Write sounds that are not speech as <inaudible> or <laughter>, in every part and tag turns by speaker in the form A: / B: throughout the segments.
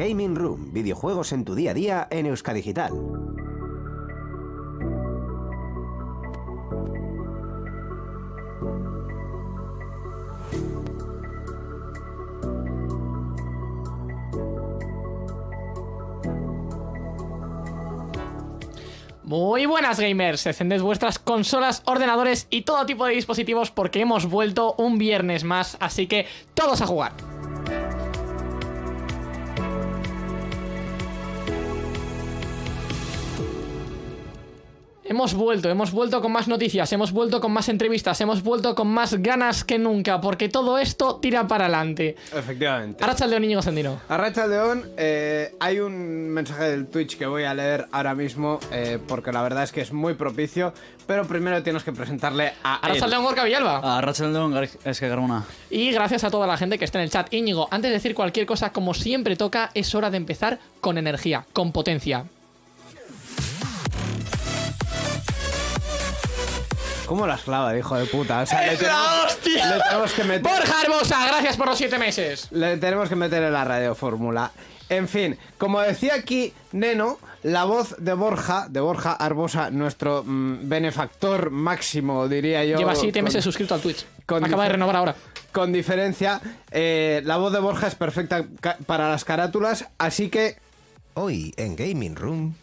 A: Gaming Room, videojuegos en tu día a día en Euskadigital.
B: Muy buenas gamers, encended vuestras consolas, ordenadores y todo tipo de dispositivos porque hemos vuelto un viernes más, así que todos a jugar. Hemos vuelto, hemos vuelto con más noticias, hemos vuelto con más entrevistas, hemos vuelto con más ganas que nunca, porque todo esto tira para adelante.
C: Efectivamente.
B: Arracha el León Íñigo Sendino.
C: Arracha León, eh, hay un mensaje del Twitch que voy a leer ahora mismo, eh, porque la verdad es que es muy propicio, pero primero tienes que presentarle a
B: Arracha. León Gorka Villalba.
D: A Racheldeon es que Garuna.
B: Y gracias a toda la gente que está en el chat. Íñigo, antes de decir cualquier cosa, como siempre toca, es hora de empezar con energía, con potencia.
C: ¿Cómo las clava, hijo de puta? O sea, le
B: ¡Es la
C: tenemos,
B: hostia!
C: le tenemos que meter...
B: Borja Hermosa, gracias por los siete meses.
C: Le tenemos que meter en la radiofórmula. En fin, como decía aquí Neno, la voz de Borja, de Borja Arbosa, nuestro mm, benefactor máximo, diría yo.
B: Lleva siete
C: con-
B: meses suscrito al Twitch. Acaba de renovar ahora.
C: Con diferencia, eh, la voz de Borja es perfecta para las carátulas, así que...
A: Hoy en Gaming Room.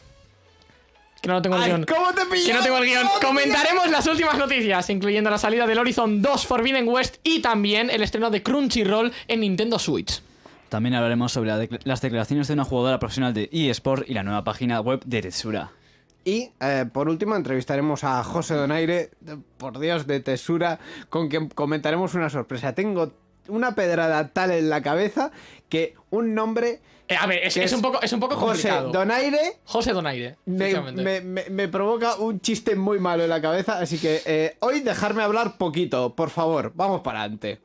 B: Que no tengo el
C: ¡Ay,
B: guion.
C: cómo te!
B: Que no tengo el guion.
C: ¿Cómo te
B: Comentaremos las últimas noticias, incluyendo la salida del Horizon 2 Forbidden West y también el estreno de Crunchyroll en Nintendo Switch.
D: También hablaremos sobre la las declaraciones de una jugadora profesional de eSport y la nueva página web de Tetsura.
C: Y eh, por último entrevistaremos a José Donaire, por Dios, de Tesura, con quien comentaremos una sorpresa. Tengo una pedrada tal en la cabeza que un nombre...
B: Eh, a ver, es, un poco, es un poco
C: José
B: complicado.
C: Donaire
B: José Donaire.
C: me- me- me provoca un chiste muy malo en la cabeza, así que eh, hoy dejarme hablar poquito, por favor. Vamos para adelante.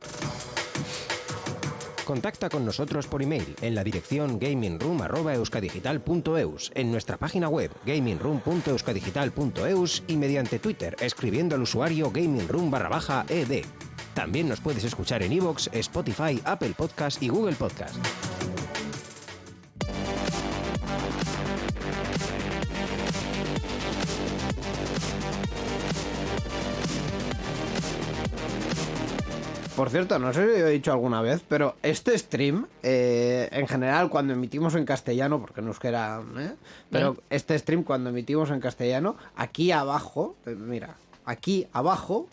A: Contacta con nosotros por email en la dirección gamingroom.euskadigital.eus, en nuestra página web gamingroom.euskadigital.eus y mediante Twitter escribiendo al usuario gamingroom barra baja ed. También nos puedes escuchar en iVoox, Spotify, Apple Podcast y Google Podcast.
C: Por cierto, no sé si lo he dicho alguna vez, pero este stream, eh, en general, cuando emitimos en castellano, porque no es que era. ¿eh? Pero este stream, cuando emitimos en castellano, aquí abajo, eh, mira, aquí abajo,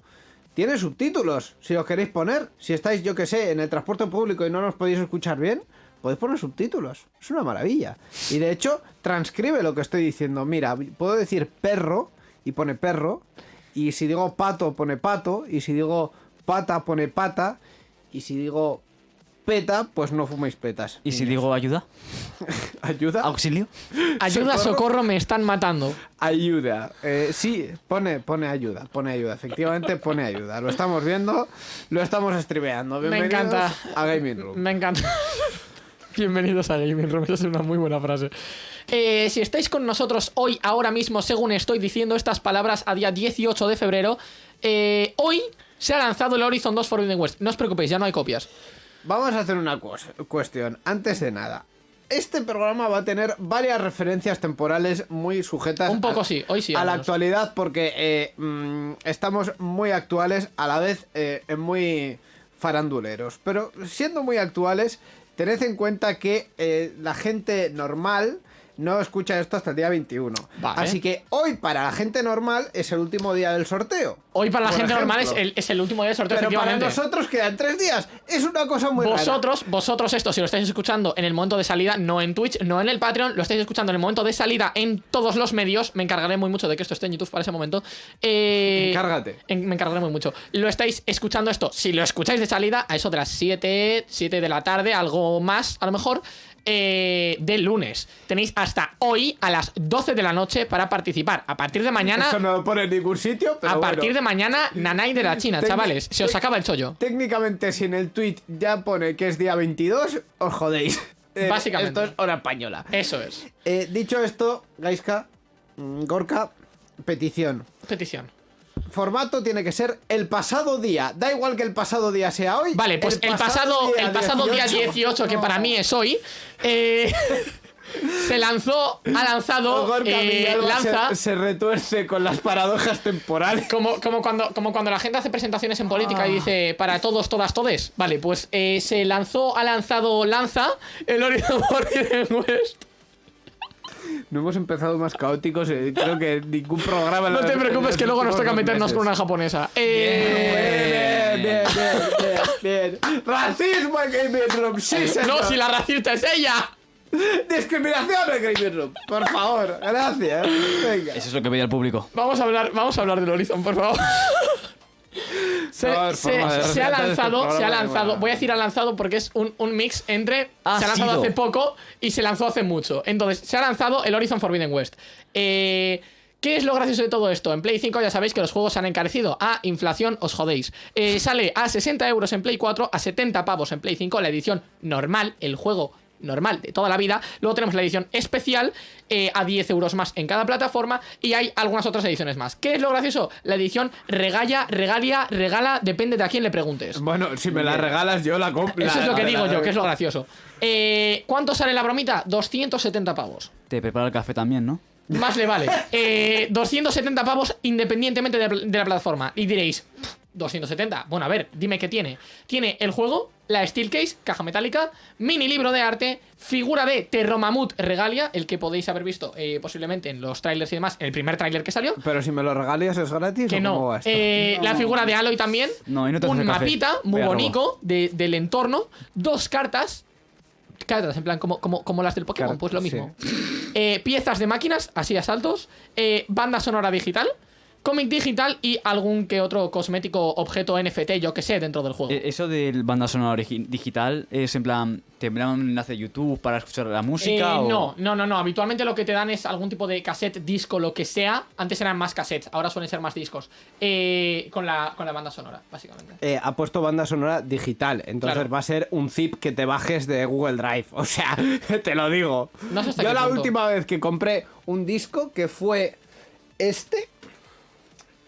C: tiene subtítulos. Si los queréis poner, si estáis, yo que sé, en el transporte público y no nos podéis escuchar bien, podéis poner subtítulos. Es una maravilla. Y de hecho, transcribe lo que estoy diciendo. Mira, puedo decir perro y pone perro. Y si digo pato, pone pato. Y si digo pata, pone pata. Y si digo peta, pues no fuméis petas.
D: ¿Y si digo ayuda? <laughs>
C: ayuda,
D: ¿Auxilio? <laughs>
B: Ayuda,
C: socorro.
B: socorro, me están matando.
C: ayuda. Eh, sí, pone, pone ayuda, pone ayuda. Efectivamente, pone ayuda. Lo estamos viendo, lo estamos estribeando.
B: Me
C: Bienvenidos
B: encanta.
C: a Gaming Room.
B: Me encanta. <laughs> Bienvenidos a Gaming Room, esa es una muy buena frase. Eh, si estáis con nosotros hoy, ahora mismo, según estoy diciendo estas palabras, a día 18 de febrero, eh, hoy se ha lanzado el Horizon 2 Forbidden West. No os preocupéis, ya no hay copias.
C: Vamos a hacer una cues- cuestión. Antes de nada, este programa va a tener varias referencias temporales muy sujetas
B: Un poco
C: a,
B: sí, hoy sí,
C: a la actualidad porque eh, mm, estamos muy actuales a la vez eh, muy faranduleros. Pero siendo muy actuales, tened en cuenta que eh, la gente normal no escucha esto hasta el día 21.
B: Vale.
C: Así que hoy para la gente normal es el último día del sorteo.
B: Hoy para la gente normal es el, es el último día del sorteo,
C: Pero para nosotros quedan tres días. Es una cosa muy rara.
B: Vosotros, vosotros esto, si lo estáis escuchando en el momento de salida, no en Twitch, no en el Patreon, lo estáis escuchando en el momento de salida en todos los medios. Me encargaré muy mucho de que esto esté en YouTube para ese momento. Eh,
C: Encárgate.
B: en- me encargaré muy mucho. Lo estáis escuchando esto, si lo escucháis de salida, a eso de las 7, 7 de la tarde, algo más, a lo mejor. Eh, del lunes. Tenéis hasta hoy a las 12 de la noche para participar. A partir de mañana,
C: Eso no lo pone en ningún sitio, pero
B: a partir
C: bueno.
B: de mañana, Nanay de la China,
C: Tec-
B: chavales. Se os acaba el chollo.
C: Técnicamente, si en el tweet ya pone que es día 22, os jodéis. Eh, <laughs>
B: Básicamente.
C: Esto es hora española.
B: Eso es.
C: Eh, dicho esto, Gaiska, mm, Gorka, petición.
B: Petición.
C: Formato tiene que ser el pasado día. Da igual que el pasado día sea hoy.
B: Vale, pues el pasado, el pasado día 18, que para mí es hoy, eh, <laughs> se lanzó, ha lanzado,
C: Gorka
B: eh, lanza...
C: se, se retuerce con las paradojas temporales.
B: Como, como, cuando, como cuando la gente hace presentaciones en política
C: Ah.
B: y dice para todos, todas, todes. Vale, pues eh, se lanzó, ha lanzado Lanza el Horizon Forbidden West.
C: No hemos empezado más caóticos. eh, Creo que ningún programa.
B: No te preocupes que luego nos toca meternos con una japonesa. Eh,
C: Bien, bien, bien, bien, bien. Racismo en Gaming Room, sí, señor.
B: no, si la racista es ella.
C: Discriminación en Gaming Room, por favor, gracias. Venga.
D: Eso es lo que pedía el público.
B: Vamos a hablar, vamos a hablar del Horizon, por favor. Se,
C: No,
B: ha
C: este
B: lanzado, se ha lanzado, voy a decir ha lanzado porque es un, un mix entre
D: Ha
B: se ha lanzado
D: sido.
B: hace poco y se lanzó hace mucho. Entonces, se ha lanzado el Horizon Forbidden West. Eh, ¿Qué es lo gracioso de todo esto? En Play 5 ya sabéis que los juegos se han encarecido. A inflación os jodéis. Eh, sale a 60 euros en Play 4, a 70 pavos en Play 5, la edición normal, el juego normal de toda la vida. Luego tenemos la edición especial eh, a 10 euros más en cada plataforma y hay algunas otras ediciones más. ¿Qué es lo gracioso? La edición regala, regalia, regala, depende de a quién le preguntes.
C: Bueno, si me la regalas, yo la compro.
B: Eso es lo que digo yo, que es lo gracioso. Eh, ¿Cuánto sale la bromita? 270 pavos.
D: Te prepara el café también, ¿no?
B: Más le vale. Eh, 270 pavos independientemente de, de la plataforma. Y diréis, "Pff, 270. Bueno, a ver, dime qué tiene. Tiene el juego, la Steel Case, caja metálica, mini libro de arte, figura de Terromamut Regalia, el que podéis haber visto eh, posiblemente en los trailers y demás, en el primer trailer que salió.
C: Pero si me lo regalas, ¿es gratis
B: Que
C: o cómo
B: no.
C: va esto?
B: Eh, La figura de Aloy también.
D: No, y no te
B: un
D: hace café.
B: mapita muy bonito de- del entorno. Dos cartas. Cartas, en plan, como, como, como las del Pokémon,
C: Car-
B: pues lo mismo. Eh, piezas de máquinas, así a saltos. eh, banda sonora digital. Cómic digital y algún que otro cosmético objeto NFT, yo que sé, dentro del juego.
D: Eh, Eso del banda sonora digital es en plan, ¿te envían un enlace de YouTube para escuchar la música?
B: Eh,
D: o...
B: No, no, no, no. Habitualmente lo que te dan es algún tipo de cassette, disco, lo que sea. Antes eran más cassettes, ahora suelen ser más discos. Eh, con, la, con la banda sonora, básicamente.
C: Eh, ha puesto banda sonora digital, entonces
B: Claro.
C: va a ser un zip que te bajes de Google Drive. <laughs> O sea, te lo digo.
B: No sé hasta
C: Yo
B: qué
C: la
B: punto.
C: última vez que compré un disco, que fue este,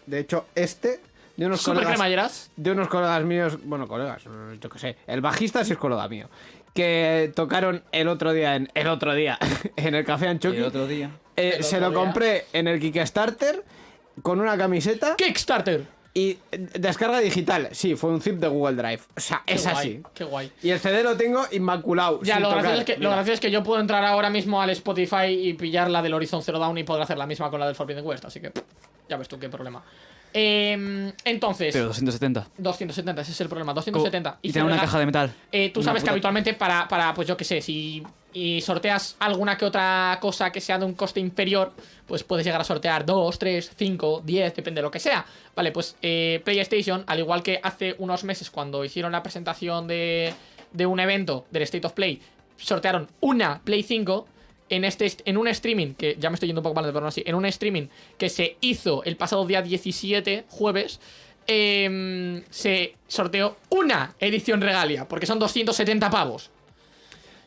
C: de hecho este, de unos
B: Super
C: colegas,
B: cremalleras.
C: de unos colegas míos, bueno, colegas, yo qué sé, el bajista sí es colega mío, que tocaron el otro día en el otro día <laughs> en el café Anchoqui.
D: El otro día.
C: Eh,
B: El
C: se
B: otro
C: lo
B: día.
C: compré en el Kickstarter con una camiseta
B: Kickstarter.
C: Y descarga digital. Sí, fue un zip de Google Drive. O sea,
B: Qué
C: es
B: guay,
C: así.
B: Qué guay.
C: Y el CD lo tengo inmaculado.
B: Ya, lo gracioso, es que, lo gracioso es que yo puedo entrar ahora mismo al Spotify y pillar la del Horizon Zero Dawn y poder hacer la misma con la del Forbidden West, así que ya ves tú qué problema. Eh, entonces,
D: Pero 270.
B: 270, ese es el problema, 270.
D: Y
B: se
D: tiene una caja de metal.
B: Eh, tú
D: Una
B: sabes que habitualmente para, para, pues yo qué sé, si y sorteas alguna que otra cosa que sea de un coste inferior, pues puedes llegar a sortear 2, 3, 5, 10, depende de lo que sea. Vale, pues eh, PlayStation, al igual que hace unos meses cuando hicieron la presentación de, de un evento del State of Play, sortearon una Play 5 en, este, est- en un streaming, que ya me estoy yendo un poco mal, pero no así, en un streaming que se hizo el pasado día 17, jueves, em, se sorteó una edición regalia, porque son 270 pavos.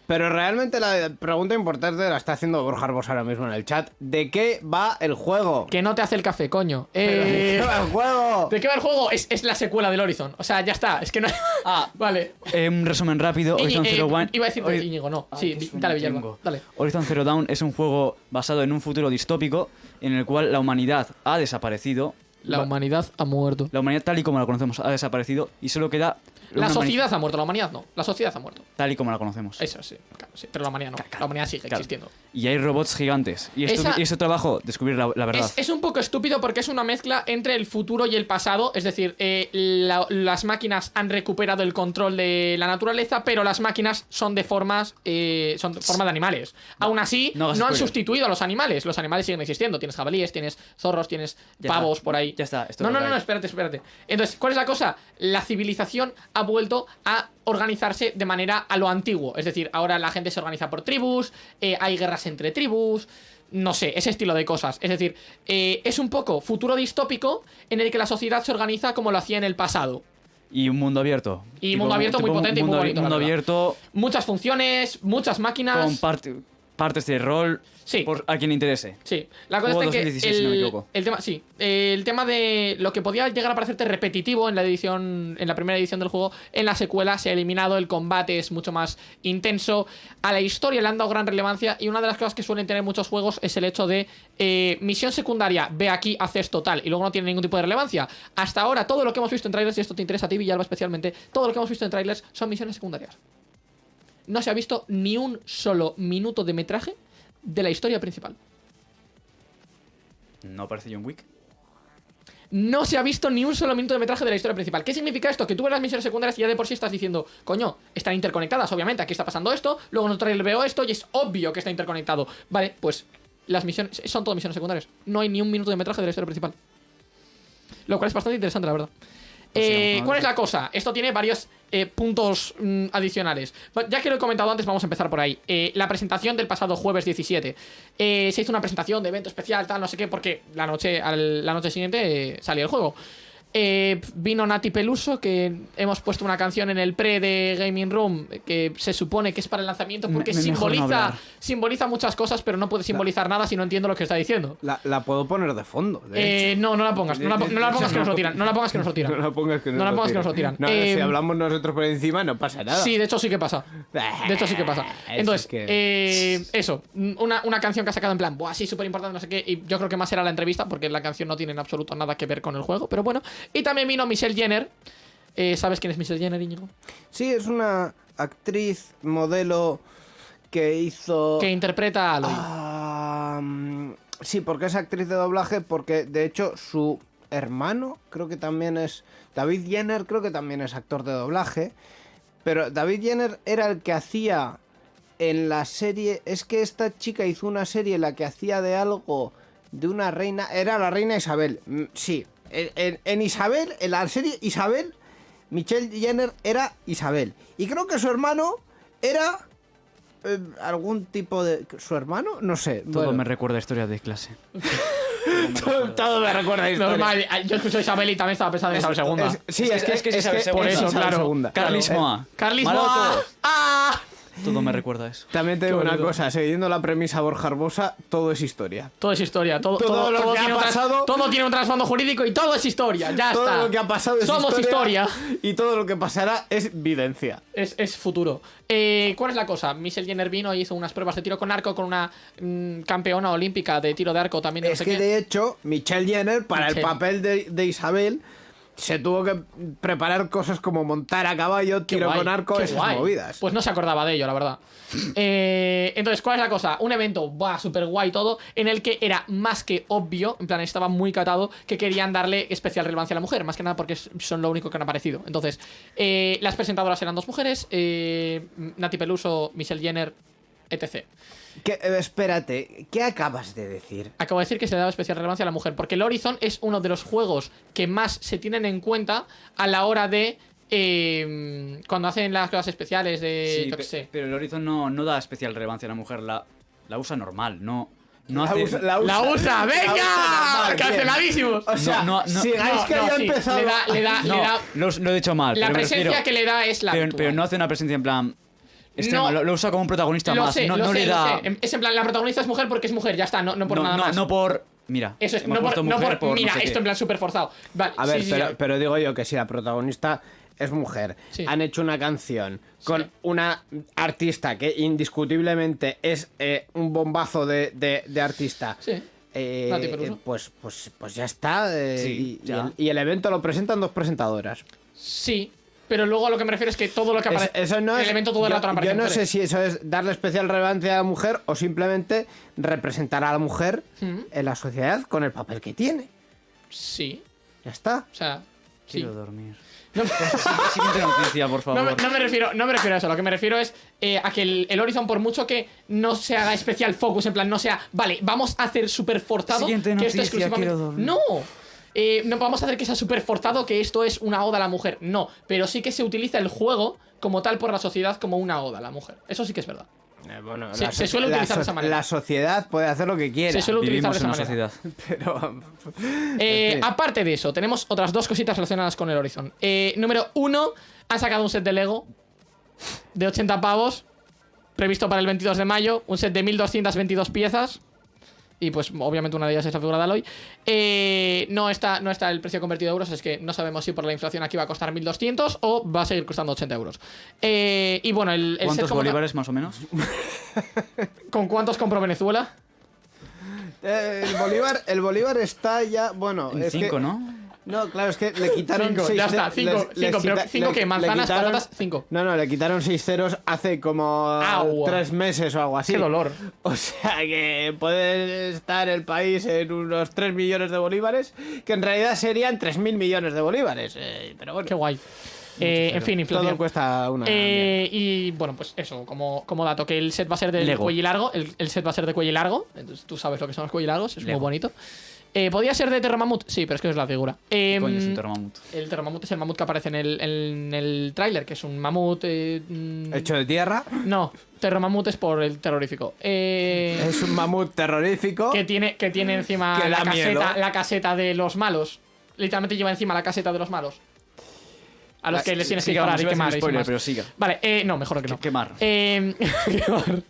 C: Pero realmente la pregunta importante la está haciendo Borja Arbos ahora mismo en el chat. ¿De qué va el juego?
B: Que no te hace el café, coño.
C: ¿De
B: Eh,
C: qué va el juego?
B: ¿De qué va el juego? Es, es la secuela del Horizon. O sea, ya está. Es que no. <laughs>
D: Ah. <laughs>
B: vale.
D: Eh, un resumen rápido.
B: Iñi-
D: Horizon
B: eh,
D: Zero Dawn.
B: iba a decir
D: Hori-
B: Íñigo, no.
D: Ay,
B: sí, dale, Villalba. Dale.
D: Horizon Zero Dawn es un juego basado en un futuro distópico en el cual la humanidad ha desaparecido.
B: La humanidad ha muerto.
D: la humanidad tal y como la conocemos ha desaparecido y solo queda
B: La sociedad ha muerto, la humanidad no. La sociedad ha muerto.
D: tal y como la conocemos.
B: Eso sí, claro, sí. Pero la humanidad no. La humanidad sigue
D: Claro.
B: existiendo.
D: Y hay robots gigantes. Y
B: Esa-
D: y es tu trabajo descubrir la, la verdad.
B: Es, es un poco estúpido porque es una mezcla entre el futuro y el pasado. Es decir, eh, la- las máquinas han recuperado el control de la naturaleza, pero las máquinas son de formas. eh, son de forma de animales. Aún así,
D: no
B: han sustituido a los animales. Los animales siguen existiendo. Tienes jabalíes, tienes zorros, tienes
D: Ya
B: pavos
D: está.
B: por ahí.
D: Ya está, esto
B: No, no, no, espérate, espérate. Entonces, ¿cuál es la cosa? La civilización ha vuelto a organizarse de manera a lo antiguo. Es decir, ahora la gente se organiza por tribus, eh, hay guerras entre tribus, no sé, ese estilo de cosas. Es decir, eh, es un poco futuro distópico en el que la sociedad se organiza como lo hacía en el pasado.
D: Y un mundo abierto.
B: Y
D: Tipo-
B: mundo abierto muy
D: tipo
B: potente y muy bonito,
D: mundo abierto
B: Muchas funciones, muchas máquinas.
D: con parte- partes de rol.
B: Sí.
D: Por, a quien le interese.
B: Sí, la cosa es que
D: 2016,
B: el,
D: si no me equivoco.
B: el tema, sí, el tema de lo que podía llegar a parecerte repetitivo en la edición, en la primera edición del juego, en la secuela se ha eliminado, el combate es mucho más intenso, a la historia le han dado gran relevancia y una de las cosas que suelen tener muchos juegos es el hecho de eh, misión secundaria, ve aquí, haces total y luego no tiene ningún tipo de relevancia. Hasta ahora todo lo que hemos visto en trailers y esto te interesa a ti Villalba especialmente, todo lo que hemos visto en trailers son misiones secundarias. No se ha visto ni un solo minuto de metraje de la historia principal.
D: No aparece John Wick.
B: no se ha visto ni un solo minuto de metraje de la historia principal. ¿Qué significa esto? Que tú ves las misiones secundarias y ya de por sí estás diciendo, coño, están interconectadas, obviamente, aquí está pasando esto, luego en otro trailer veo esto y es obvio que está interconectado. Vale, pues las misiones son todas misiones secundarias. No hay ni un minuto de metraje de la historia principal. Lo cual es bastante interesante, la verdad. Eh, ¿Cuál es la cosa? Esto tiene varios eh, puntos mm, adicionales. Ya que lo he comentado antes, vamos a empezar por ahí. Eh, la presentación del pasado jueves 17. Eh, se hizo una presentación de evento especial, tal, no sé qué, porque la noche, al- la noche siguiente salía el juego. Eh, vino Nati Peluso, que hemos puesto una canción en el pre de Gaming Room, que se supone que es para el lanzamiento porque
D: Me- me- mejor no
B: simboliza, simboliza muchas cosas, pero no puede simbolizar nada si no entiendo lo que está diciendo.
C: La, la puedo poner de fondo. de hecho.
B: Eh, no, no la pongas, no la, po- no la pongas que nos lo tiran, no la pongas que nos lo tiran. <laughs>
C: No la pongas que nos,
B: No la pongas que nos lo tiran.
C: No,
B: Eh,
C: si hablamos nosotros por encima no pasa nada.
B: Sí, de hecho sí que pasa. De hecho sí que pasa. <laughs> Entonces, eh, eso, una, una canción que ha sacado en plan, buah, sí, súper importante, no sé qué. Y yo creo que más era la entrevista, porque la canción no tiene en absoluto nada que ver con el juego, pero bueno. Y también vino Michelle Jenner. Eh, ¿Sabes quién es Michelle Jenner, Íñigo?
C: Sí, es una actriz, modelo que hizo...
B: Que interpreta a Aloy.
C: Ah, mm, sí, porque es actriz de doblaje, porque de hecho su hermano creo que también es... David Jenner creo que también es actor de doblaje. Pero David Jenner era el que hacía en la serie... Es que esta chica hizo una serie en la que hacía de algo de una reina... Era la reina Isabel. Mm, Sí, en, en- en Isabel, en la serie Isabel, Michelle Jenner era Isabel. Y creo que su hermano era... eh, algún tipo de... ¿Su hermano? No sé.
D: Todo
C: bueno.
D: me recuerda a historia de clase. <laughs>
C: todo, todo me recuerda a historia.
B: Normal, yo escucho Isabel y también estaba pensando en Isabel II.
C: Es- sí,
D: Es que- es que es Isabel
B: Por
D: segunda.
B: eso,
C: Isabel
B: claro.
C: segunda.
D: Carlis
C: Claro.
D: Moa.
B: Carlis
D: Maroto.
B: Moa. ¡Ah!
D: Todo me recuerda a eso.
C: También te digo una cosa, siguiendo la premisa Borja Arbosa, todo es historia.
B: Todo es historia, todo,
C: Todo
B: todo,
C: lo
B: todo
C: que ha
B: tiene un tras-
C: pasado-
B: todo tiene un trasfondo jurídico y todo es historia, ya
C: todo
B: está.
C: lo que ha pasado es
B: Somos historia.
C: Y todo lo que pasará es videncia.
B: Es, es futuro. Eh, ¿Cuál es la cosa? Michelle Jenner vino y hizo unas pruebas de tiro con arco con una mm, campeona olímpica de tiro de arco también. de no
C: Es
B: sé
C: que
B: qué.
C: de hecho, Michelle Jenner, para
B: Michelle.
C: el papel de, de Isabel, se tuvo que preparar cosas como montar a caballo, tiro
B: guay,
C: con arco, esas
B: guay.
C: movidas.
B: Pues no se acordaba de ello, la verdad. <laughs> Eh, entonces, ¿cuál es la cosa? Un evento, buah, súper guay todo, en el que era más que obvio, en plan, estaba muy catado, que querían darle especial relevancia a la mujer, más que nada porque son lo único que han aparecido. Entonces, eh, las presentadoras eran dos mujeres, eh, Nati Peluso, Michelle Jenner, etc.
C: Que- eh, espérate, ¿qué acabas de decir?
B: Acabo de decir que se le daba especial relevancia a la mujer, porque el Horizon es uno de los juegos que más se tienen en cuenta a la hora de. eh, cuando hacen las cosas especiales de.
D: Sí,
B: yo qué
D: pe-
B: sé.
D: pero el Horizon no, no da especial relevancia a la mujer, la, la usa normal, no, no
C: La
D: hace...
C: usa-
B: ¡La usa!
C: la usa
B: ¡Venga! ¡Canceladísimos!
C: O sea,
D: no, no,
C: sigáis
B: no,
C: que
B: no,
C: haya
B: sí,
C: empezado.
B: le da- le da-
D: No,
B: le da-
D: lo, lo he dicho mal.
B: La presencia
D: refiero-
B: que le da es la.
D: pero, pero no hace una presencia en plan... extrema,
B: No.
D: lo, lo usa como un protagonista
B: Lo
D: más,
B: sé,
D: no,
B: lo
D: no
B: sé,
D: le
B: lo
D: da...
B: sé. Es en plan, la protagonista es mujer porque es mujer, ya está, no, no por
D: no,
B: nada
D: no,
B: más.
D: no por... Mira,
B: Eso es, no por, no Mira,
D: sé
B: esto
D: qué.
B: en plan súper forzado. Vale,
C: A ver,
B: sí,
C: pero,
B: sí.
C: pero digo yo que si la protagonista es mujer,
B: Sí.
C: han hecho una canción con una artista que indiscutiblemente es eh, un bombazo de, de- de artista.
B: Sí.
C: eh, eh, pues, pues, pues ya está. eh,
D: Sí,
C: y, y
D: ya.
C: el, y el evento lo presentan dos presentadoras.
B: Sí, pero luego a lo que me refiero es que todo lo que
C: Es-
B: aparece.
C: eso no
B: el
C: es.
B: elemento todo el
C: yo,
B: rato
C: yo
B: aparece
C: no
B: en
C: sé si eso es darle especial relevancia a la mujer o simplemente representar a la mujer
B: Mm.
C: en la sociedad con el papel que tiene.
B: Sí,
C: Ya está.
B: o sea. Sí.
D: Quiero dormir.
B: No, <laughs>
D: Siguiente noticia, por
B: no
D: favor.
B: me, no me refiero, no me refiero a eso, lo que me refiero es eh, a que el, el Horizon, por mucho que no se haga especial focus, en plan, no sea, vale, vamos a hacer súper forzado
D: Siguiente
B: que esto
D: noticia,
B: exclusivamente.
D: quiero dormir.
B: No, Eh, no vamos a hacer que sea súper forzado que esto es una oda a la mujer. No, pero sí que se utiliza el juego como tal por la sociedad como una oda a la mujer. Eso sí que es verdad.
C: Eh, bueno,
B: Se-
C: la
B: se
C: so-
B: suele
C: la
B: utilizar de esa manera.
C: La sociedad puede hacer lo que quiera.
B: Se suele utilizar de esa
D: en una
B: manera.
D: sociedad. <laughs>
C: Pero.
B: Eh, aparte de eso, tenemos otras dos cositas relacionadas con el Horizon. Eh, número uno, han sacado un set de Lego de 80 pavos. previsto para el 22 de mayo, un set de 1222 piezas. Y pues obviamente una de ellas es la figura de Aloy. Eh, no, está, no está el precio convertido a euros, es que no sabemos si por la inflación aquí va a costar 1200 o va a seguir costando 80 euros. Eh, y bueno, el,
D: ¿Cuántos bolívares más o menos? <laughs>
B: ¿Con cuántos compró Venezuela?
C: Eh, el Bolívar, el Bolívar está ya, bueno,
D: En
C: es que-
D: 5, ¿no?
C: No, claro, es que le quitaron
B: Cinco,
C: seis
B: ya está, cinco,
C: les-
B: cinco,
C: les
B: pero cinco
C: le
B: manzanas, patatas, cinco.
C: No, no, le quitaron seis ceros hace como tres meses o algo así.
B: Qué dolor. <laughs>
C: O sea que puede estar el país en unos 3 millones de bolívares, que en realidad serían 3.000 millones de bolívares. eh, pero bueno,
B: Qué guay. Eh, en fin, inflación.
C: todo cuesta una...
B: Eh, y bueno, pues eso, como, como dato, que el set va a ser de
D: Lego.
B: cuello largo. El, el set va a ser de cuello y largo. Entonces tú sabes lo que son los cuello y largos, es
D: Lego.
B: muy bonito. Eh, ¿Podría ser de Terramamut? Sí, pero es que es la figura. Eh,
D: Coño, es un termamut.
B: el Terramamut es el mamut que aparece en el, en el tráiler, que es un mamut. eh, mm,
C: Hecho de tierra,
B: No, Terramamut es por el terrorífico. Eh,
C: es un mamut terrorífico.
B: que tiene, que tiene encima
C: Que
B: la caseta, la caseta de los malos. Literalmente lleva encima la caseta de los malos. A los
C: La-
B: que les tienes que disparar y quemar.
D: spoiler, pero siga.
B: Vale, eh, no, mejor que no.
D: Que- quemar.
B: Eh, quemar.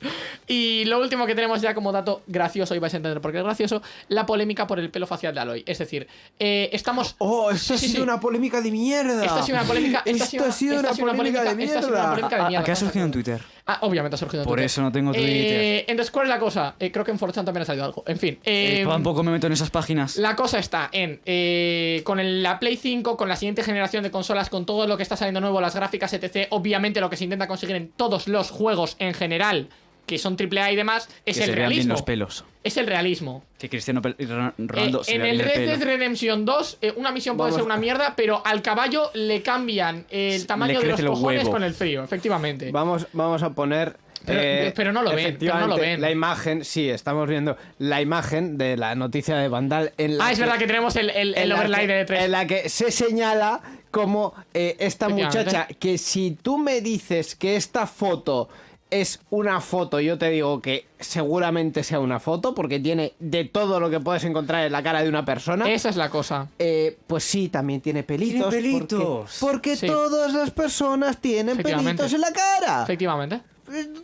B: Y lo último que tenemos ya como dato gracioso, y vais a entender por qué es gracioso, la polémica por el pelo facial de Aloy. Es decir, eh, estamos...
C: Oh, esto ha
B: Sí,
C: sido
B: sí.
C: una polémica de mierda.
B: Esto ha sido una polémica. Esto,
C: Esto ha sido
B: esta
C: una
B: ha sido
C: polémica de
B: esta ha sido una
C: mierda.
B: polémica de
D: ¿A,
B: mierda.
D: a qué ha surgido en Twitter?
B: Ah, obviamente ha surgido en
D: Por
B: Twitter.
D: eso no tengo Twitter.
B: Eh, entonces, ¿cuál es la cosa? Eh, creo que en 4chan también ha salido algo. En fin. eh,
D: Eh, tampoco me meto en esas páginas.
B: La cosa está en eh, con el- la Play 5, con la siguiente generación de consolas, con todo lo que está saliendo nuevo, las gráficas, etc. Obviamente lo que se intenta conseguir en todos los juegos en general, que son AAA y demás, es
D: que
B: el
D: se bien
B: realismo.
D: los pelos.
B: Es el realismo.
D: Que Cristiano
B: Eh,
D: Ronaldo se
B: en el Red Dead. Redemption 2, eh, una misión puede
C: Vamos.
B: ser una mierda, pero al caballo le cambian el tamaño de los cojones
D: huevo.
B: con el frío, efectivamente.
C: Vamos, vamos a poner.
B: Pero- pero no lo ven, pero no lo ven.
C: La imagen, sí, estamos viendo la imagen de la noticia de Vandal en la
B: Ah, es verdad que tenemos el, el, overlay
C: que-
B: de 3.
C: En la que se señala como eh, esta muchacha, que si tú me dices que esta foto es una foto, yo te digo que seguramente sea una foto, porque tiene de todo lo que puedes encontrar en la cara de una persona.
B: Esa es la cosa.
C: Eh, pues sí, también tiene pelitos.
D: Tiene
C: porque-
D: pelitos.
C: Porque,
B: Sí.
C: todas las personas tienen pelitos en la cara.
B: Efectivamente.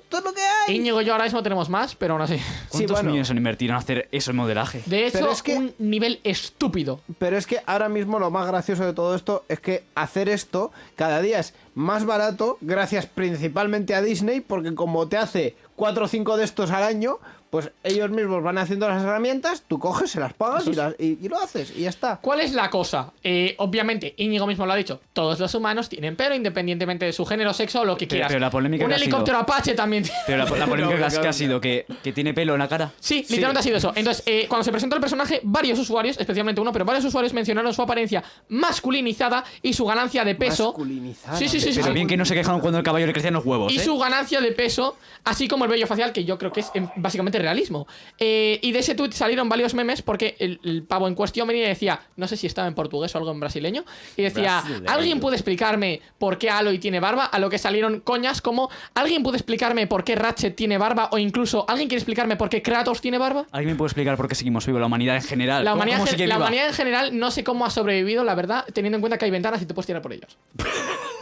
C: Todo lo que hay.
B: Íñigo y yo ahora mismo tenemos más, pero aún así.
D: ¿Cuántos
C: bueno.
D: millones han invertido en hacer eso en modelaje?
B: De hecho,
C: es que-
B: un nivel estúpido.
C: Pero es que ahora mismo lo más gracioso de todo esto es que hacer esto cada día es más barato, gracias principalmente a Disney, porque como te hace 4 o 5 de estos al año, pues ellos mismos van haciendo las herramientas, tú coges, se las pagas y, las- y- y lo haces, y ya está.
B: ¿Cuál es la cosa? Eh, obviamente, Íñigo mismo lo ha dicho, todos los humanos tienen pelo, independientemente de su género, sexo o lo que quieras.
D: pero la polémica
B: Un helicóptero
D: sido-
B: Apache también tiene-
D: Pero la, la polémica
C: No,
D: que, ha- sido que, que tiene pelo en la cara.
B: Sí, literalmente ha sido eso. Entonces, eh, cuando se presentó el personaje, varios usuarios, especialmente uno, pero varios usuarios mencionaron su apariencia masculinizada y su ganancia de peso.
C: Masculinizada.
B: Sí, sí, sí, sí.
D: Pero
B: sí.
D: bien que no se quejaron cuando el caballo le crecían los huevos,
B: Y
D: ¿eh?
B: su ganancia de peso, así como el vello facial, que yo creo que es em, básicamente realismo. Eh, y de ese tweet salieron varios memes porque el, el pavo en cuestión venía y decía, no sé si estaba en portugués o algo en brasileño, y decía,
D: Brasileño.
B: ¿alguien puede explicarme por qué Aloy tiene barba? A lo que salieron coñas como, ¿alguien puede explicarme por qué Ratchet tiene barba? O incluso, ¿alguien quiere explicarme por qué Kratos tiene barba?
D: ¿Alguien me puede explicar por qué seguimos vivos? La humanidad en general.
B: La
D: ¿Cómo-
B: humanidad,
D: cómo
B: gen-
D: sigue
B: la
D: viva?
B: humanidad en general no sé cómo ha sobrevivido, la verdad, teniendo en cuenta que hay ventanas y te puedes tirar por ellos. <laughs>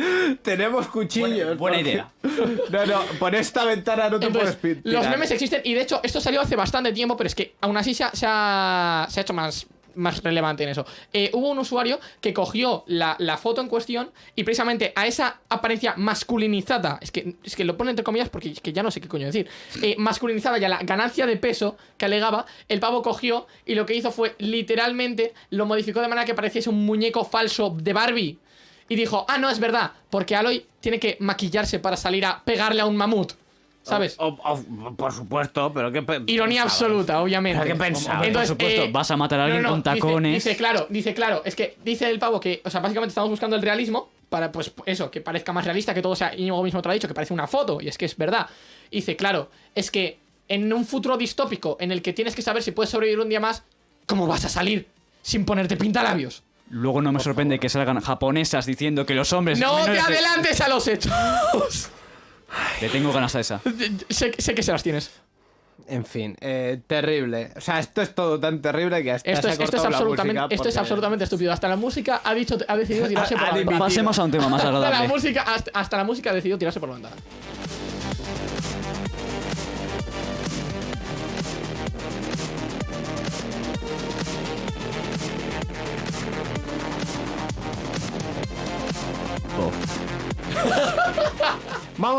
B: <laughs>
C: Tenemos cuchillos.
D: Buena
C: porque-
D: idea. <laughs>
C: No, no, por esta ventana no te
B: Entonces,
C: puedes
B: los memes existen y de hecho esto salió hace bastante tiempo, pero es que aún así se ha, se ha- se ha hecho más, más relevante en eso. Eh, hubo un usuario que cogió la, la foto en cuestión y precisamente a esa apariencia masculinizada, es que, es que lo pone entre comillas porque es que ya no sé qué coño decir, eh, masculinizada y a la ganancia de peso que alegaba, el pavo cogió y lo que hizo fue literalmente lo modificó de manera que pareciese un muñeco falso de Barbie. Y dijo, ah, no, es verdad, porque Aloy tiene que maquillarse para salir a pegarle a un mamut. ¿Sabes?
C: O- o- por supuesto, pero qué
B: Ironía
C: pensabas?
B: absoluta, obviamente.
C: ¿Pero qué pensabas?
D: Por supuesto, vas a matar a alguien con tacones.
B: Dice, claro, dice, claro, es que dice el pavo que, o sea, básicamente estamos buscando el realismo para, pues, eso, que parezca más realista, que todo sea, Íñigo mismo te lo ha dicho, que parece una foto, y es que es verdad. Y dice, claro, es que en un futuro distópico en el que tienes que saber si puedes sobrevivir un día más, ¿cómo vas a salir sin ponerte pintalabios?
D: Luego no me sorprende que salgan japonesas diciendo que los hombres.
B: No te
D: menores de-
B: adelantes a los hechos.
D: Le tengo ganas a esa.
B: sé, sé que se las tienes.
C: En fin, eh, terrible. O sea, esto es todo tan terrible que hasta
B: Esto
C: se
B: es, esto es
C: cortado la
B: absolutamente,
C: música
B: esto es
C: porque-
B: absolutamente estúpido. Hasta la música ha dicho, ha decidido tirarse por
C: Ha
B: la ventana.
C: dimitido.
D: Pasemos a un tema más
B: Hasta la
D: agradable.
B: música, hasta, hasta la música ha decidido tirarse por la ventana.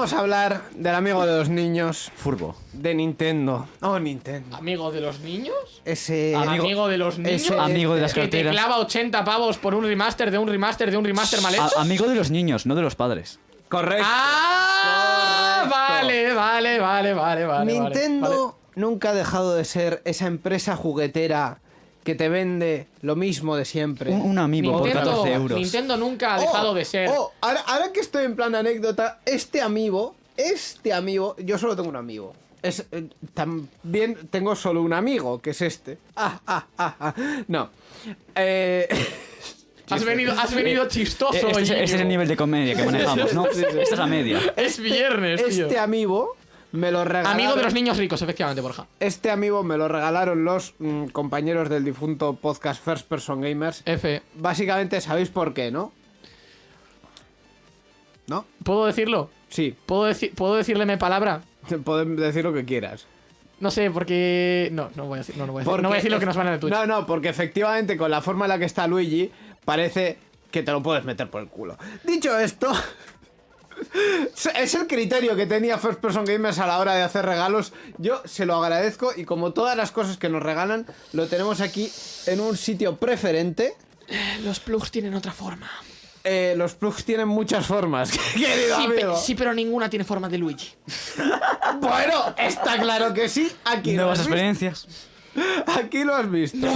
C: Vamos a hablar del amigo de los niños
D: Furbo.
C: de Nintendo. Oh, Nintendo.
B: ¿Amigo de los niños?
C: Ese.
B: ¿Amigo, de los niños?
C: ese-
D: Amigo de las
B: que te
D: carteras.
B: clava 80 pavos por un remaster de un remaster de un remaster mal hecho.
D: A- amigo de los niños, no de los padres.
C: Correcto.
B: ¡Ah!
C: Correcto.
B: Vale, vale, vale, vale, vale.
C: Nintendo
B: vale.
C: nunca ha dejado de ser esa empresa juguetera que te vende lo mismo de siempre.
D: Un, un amigo por
B: Nintendo,
D: 14 euros.
B: Nintendo nunca ha
C: Oh,
B: dejado de ser.
C: oh, ahora, ahora que estoy en plan anécdota, este amigo, este amigo, yo solo tengo un amigo. Es, eh, también tengo solo un amigo, que es este. Ah, ah, ah, ah. No. Eh, <laughs>
B: has, venido, has venido chistoso.
D: Eh, Este, es- este es el nivel de comedia que manejamos, ¿no? <laughs> Esta es la media.
B: Es viernes, tío.
C: este amigo me lo regalaron.
B: Amigo de los niños ricos, efectivamente, Borja.
C: Este amigo me lo regalaron los mm, compañeros del difunto podcast First Person Gamers.
B: F.
C: Básicamente sabéis por qué, ¿no? ¿No?
B: ¿Puedo decirlo?
C: Sí,
B: ¿Puedo, deci- ¿Puedo decirle mi palabra? <laughs>
C: pueden decir lo que quieras.
B: No sé, porque. No, no voy a decir, no, no voy a decir, no voy a decir lo que nos van en el Twitch.
C: No, no, porque efectivamente con la forma en la que está Luigi, parece que te lo puedes meter por el culo. Dicho esto, <laughs> <laughs> es el criterio que tenía First Person Gamers a la hora de hacer regalos. Yo se lo agradezco y como todas las cosas que nos regalan, lo tenemos aquí en un sitio preferente.
B: Los plugs tienen otra forma.
C: Eh, los plugs tienen muchas formas, <laughs> querido
B: Sí, pe-
C: amigo.
B: sí, pero ninguna tiene forma de Luigi. <laughs>
C: Bueno, está claro que sí. Aquí lo
D: Nuevas
C: has visto.
D: experiencias.
C: Aquí lo has visto.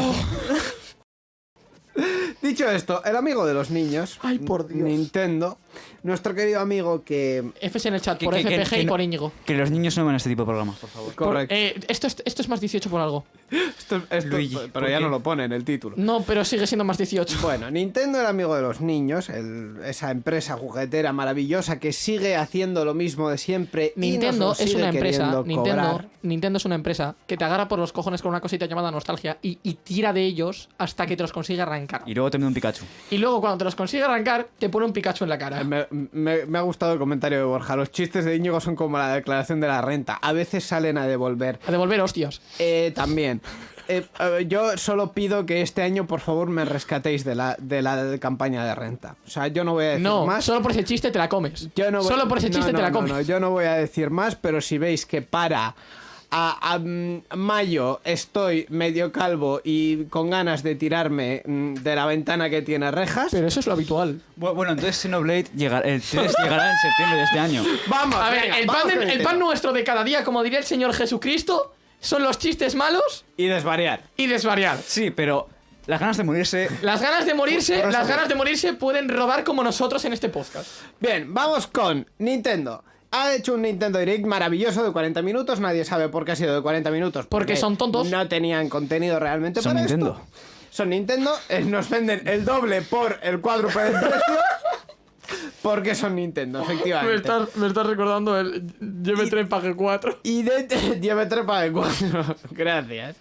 C: Dicho esto, el amigo de los niños,
B: Ay, por Dios.
C: Nintendo, nuestro querido amigo que...
B: Fs en el chat
D: Que-
B: por
D: que- que-
B: FPG
D: que
B: y por Íñigo.
D: Que los niños no ven este tipo de programas, por favor.
B: Por-
C: Correcto.
B: eh, esto, es, esto es más 18 por algo.
C: Esto- esto-
D: Luigi,
C: pero
D: ¿por
C: ya
D: qué?
C: no lo pone en el título.
B: No, pero sigue siendo más 18.
C: Bueno, Nintendo, el amigo de los niños, el- esa empresa juguetera maravillosa que sigue haciendo lo mismo de siempre. y nos
B: Nintendo
C: lo
B: es
C: sigue
B: una empresa. Nintendo. Nintendo es una empresa que te agarra por los cojones con una cosita llamada nostalgia y, y tira de ellos hasta que te los consigue arrancar.
D: Y luego te mete un Pikachu.
B: Y luego cuando te los consigue arrancar, te pone un Pikachu en la cara.
C: Me, me- me ha gustado el comentario de Borja. Los chistes de Íñigo son como la declaración de la renta. A veces salen a devolver.
B: A devolver hostias.
C: Eh, también. Eh, eh, yo solo pido que este año, por favor, me rescatéis de la, de la campaña de renta. O sea, yo no voy a decir
B: No,
C: más.
B: solo por ese chiste te la comes.
C: Yo no voy-
B: Solo por ese chiste
C: no,
B: te la comes.
C: yo no voy a decir más, pero si veis que para a, a, mm, mayo estoy medio calvo y con ganas de tirarme mm, de la ventana que tiene rejas,
B: Pero eso es lo habitual.
D: Bu- Bueno, entonces Xenoblade llegará, el 3 llegará en septiembre de este año. <laughs>
C: vamos.
B: A ver,
C: venga,
B: el,
C: vamos
B: pan de-
C: con
B: el
C: Nintendo.
B: pan nuestro de cada día, como diría el Señor Jesucristo, son los chistes malos
C: Y desvariar.
B: y desvariar.
D: Sí, pero las ganas de morirse.
B: Las ganas de morirse, las ganas de morirse pueden rodar como nosotros en este podcast.
C: Bien, vamos con Nintendo. Ha hecho un Nintendo Direct maravilloso de 40 minutos. Nadie sabe por qué ha sido de 40 minutos.
B: Porque son tontos.
C: No tenían contenido realmente
D: Son
C: para
D: Nintendo.
C: esto. Son Nintendo. eh, nos venden el doble por el cuádruple del precio. Porque son Nintendo, efectivamente.
B: me estás recordando el Lleve 3 pague 4.
C: Y de <laughs> lleve trepa de cuatro. <laughs> Gracias.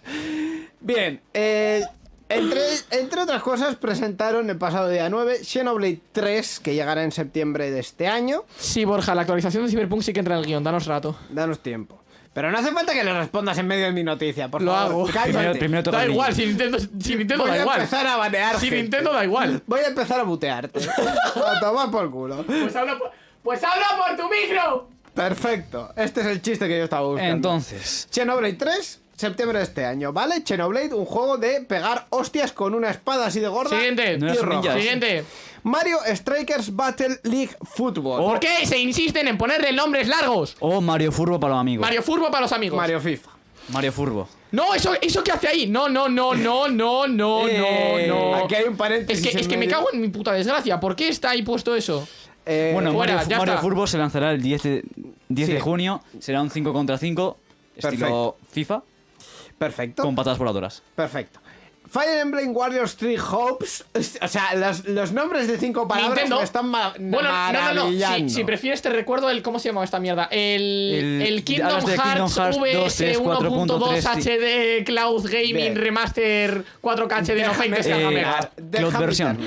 C: Bien, eh, entre, entre otras cosas, presentaron el pasado día 9 Xenoblade 3, que llegará en septiembre de este año.
B: Sí, Borja, la actualización de Cyberpunk sí que entra en el guion, danos rato.
C: Danos tiempo. Pero no hace falta que le respondas en medio de mi noticia, por
B: Lo
C: favor.
B: hago.
D: Primero, primero toca
B: Da
D: el
B: igual, si Nintendo, si Nintendo
C: Voy
B: da
C: a
B: igual.
C: empezar a banear
B: Si. Nintendo da igual.
C: Voy a empezar a butearte. <laughs> a tomar por culo.
B: Pues habla por, pues habla por tu micro.
C: Perfecto. Este es el chiste que yo estaba buscando.
D: Entonces,
C: Xenoblade 3, septiembre de este año, ¿vale? Xenoblade, un juego de pegar hostias con una espada así de gorda.
B: Siguiente.
D: No.
B: Siguiente.
C: Mario Strikers Battle League Football.
B: ¿Por qué se insisten en ponerle nombres largos?
D: o Mario Furbo para los amigos.
B: Mario Furbo para los amigos.
C: Mario FIFA.
D: Mario Furbo.
B: No, eso, eso que hace ahí. No, no, no, no, no, no,
C: Eh,
B: no, no.
C: Aquí hay un paréntesis.
B: Es que, es
C: en
B: que me cago en mi puta desgracia. ¿Por qué está ahí puesto eso?
C: Eh,
D: Bueno,
B: fuera,
D: Mario,
B: ya
D: Mario
B: está.
D: Furbo se lanzará el 10 de, 10
C: Sí.
D: de junio. Será un 5 contra 5, estilo
C: Perfecto.
D: FIFA,
C: perfecto.
D: con patadas voladoras.
C: Perfecto. Fire Emblem Warriors 3 Hopes. O sea, los, los nombres de cinco palabras
B: Nintendo.
C: me están ma-
B: Bueno, no, no, no.
C: maravillando.
B: Si, si prefieres, te recuerdo el. ¿Cómo se llama esta mierda? El,
D: El-
B: el, Kingdom, Hearts
D: Hearts 2, 3,
B: 1.2
D: 4.3,
B: HD Cloud Gaming
C: Bien.
B: Remaster 4K HD no
C: Déjame
B: 20
D: eh, Cloud version.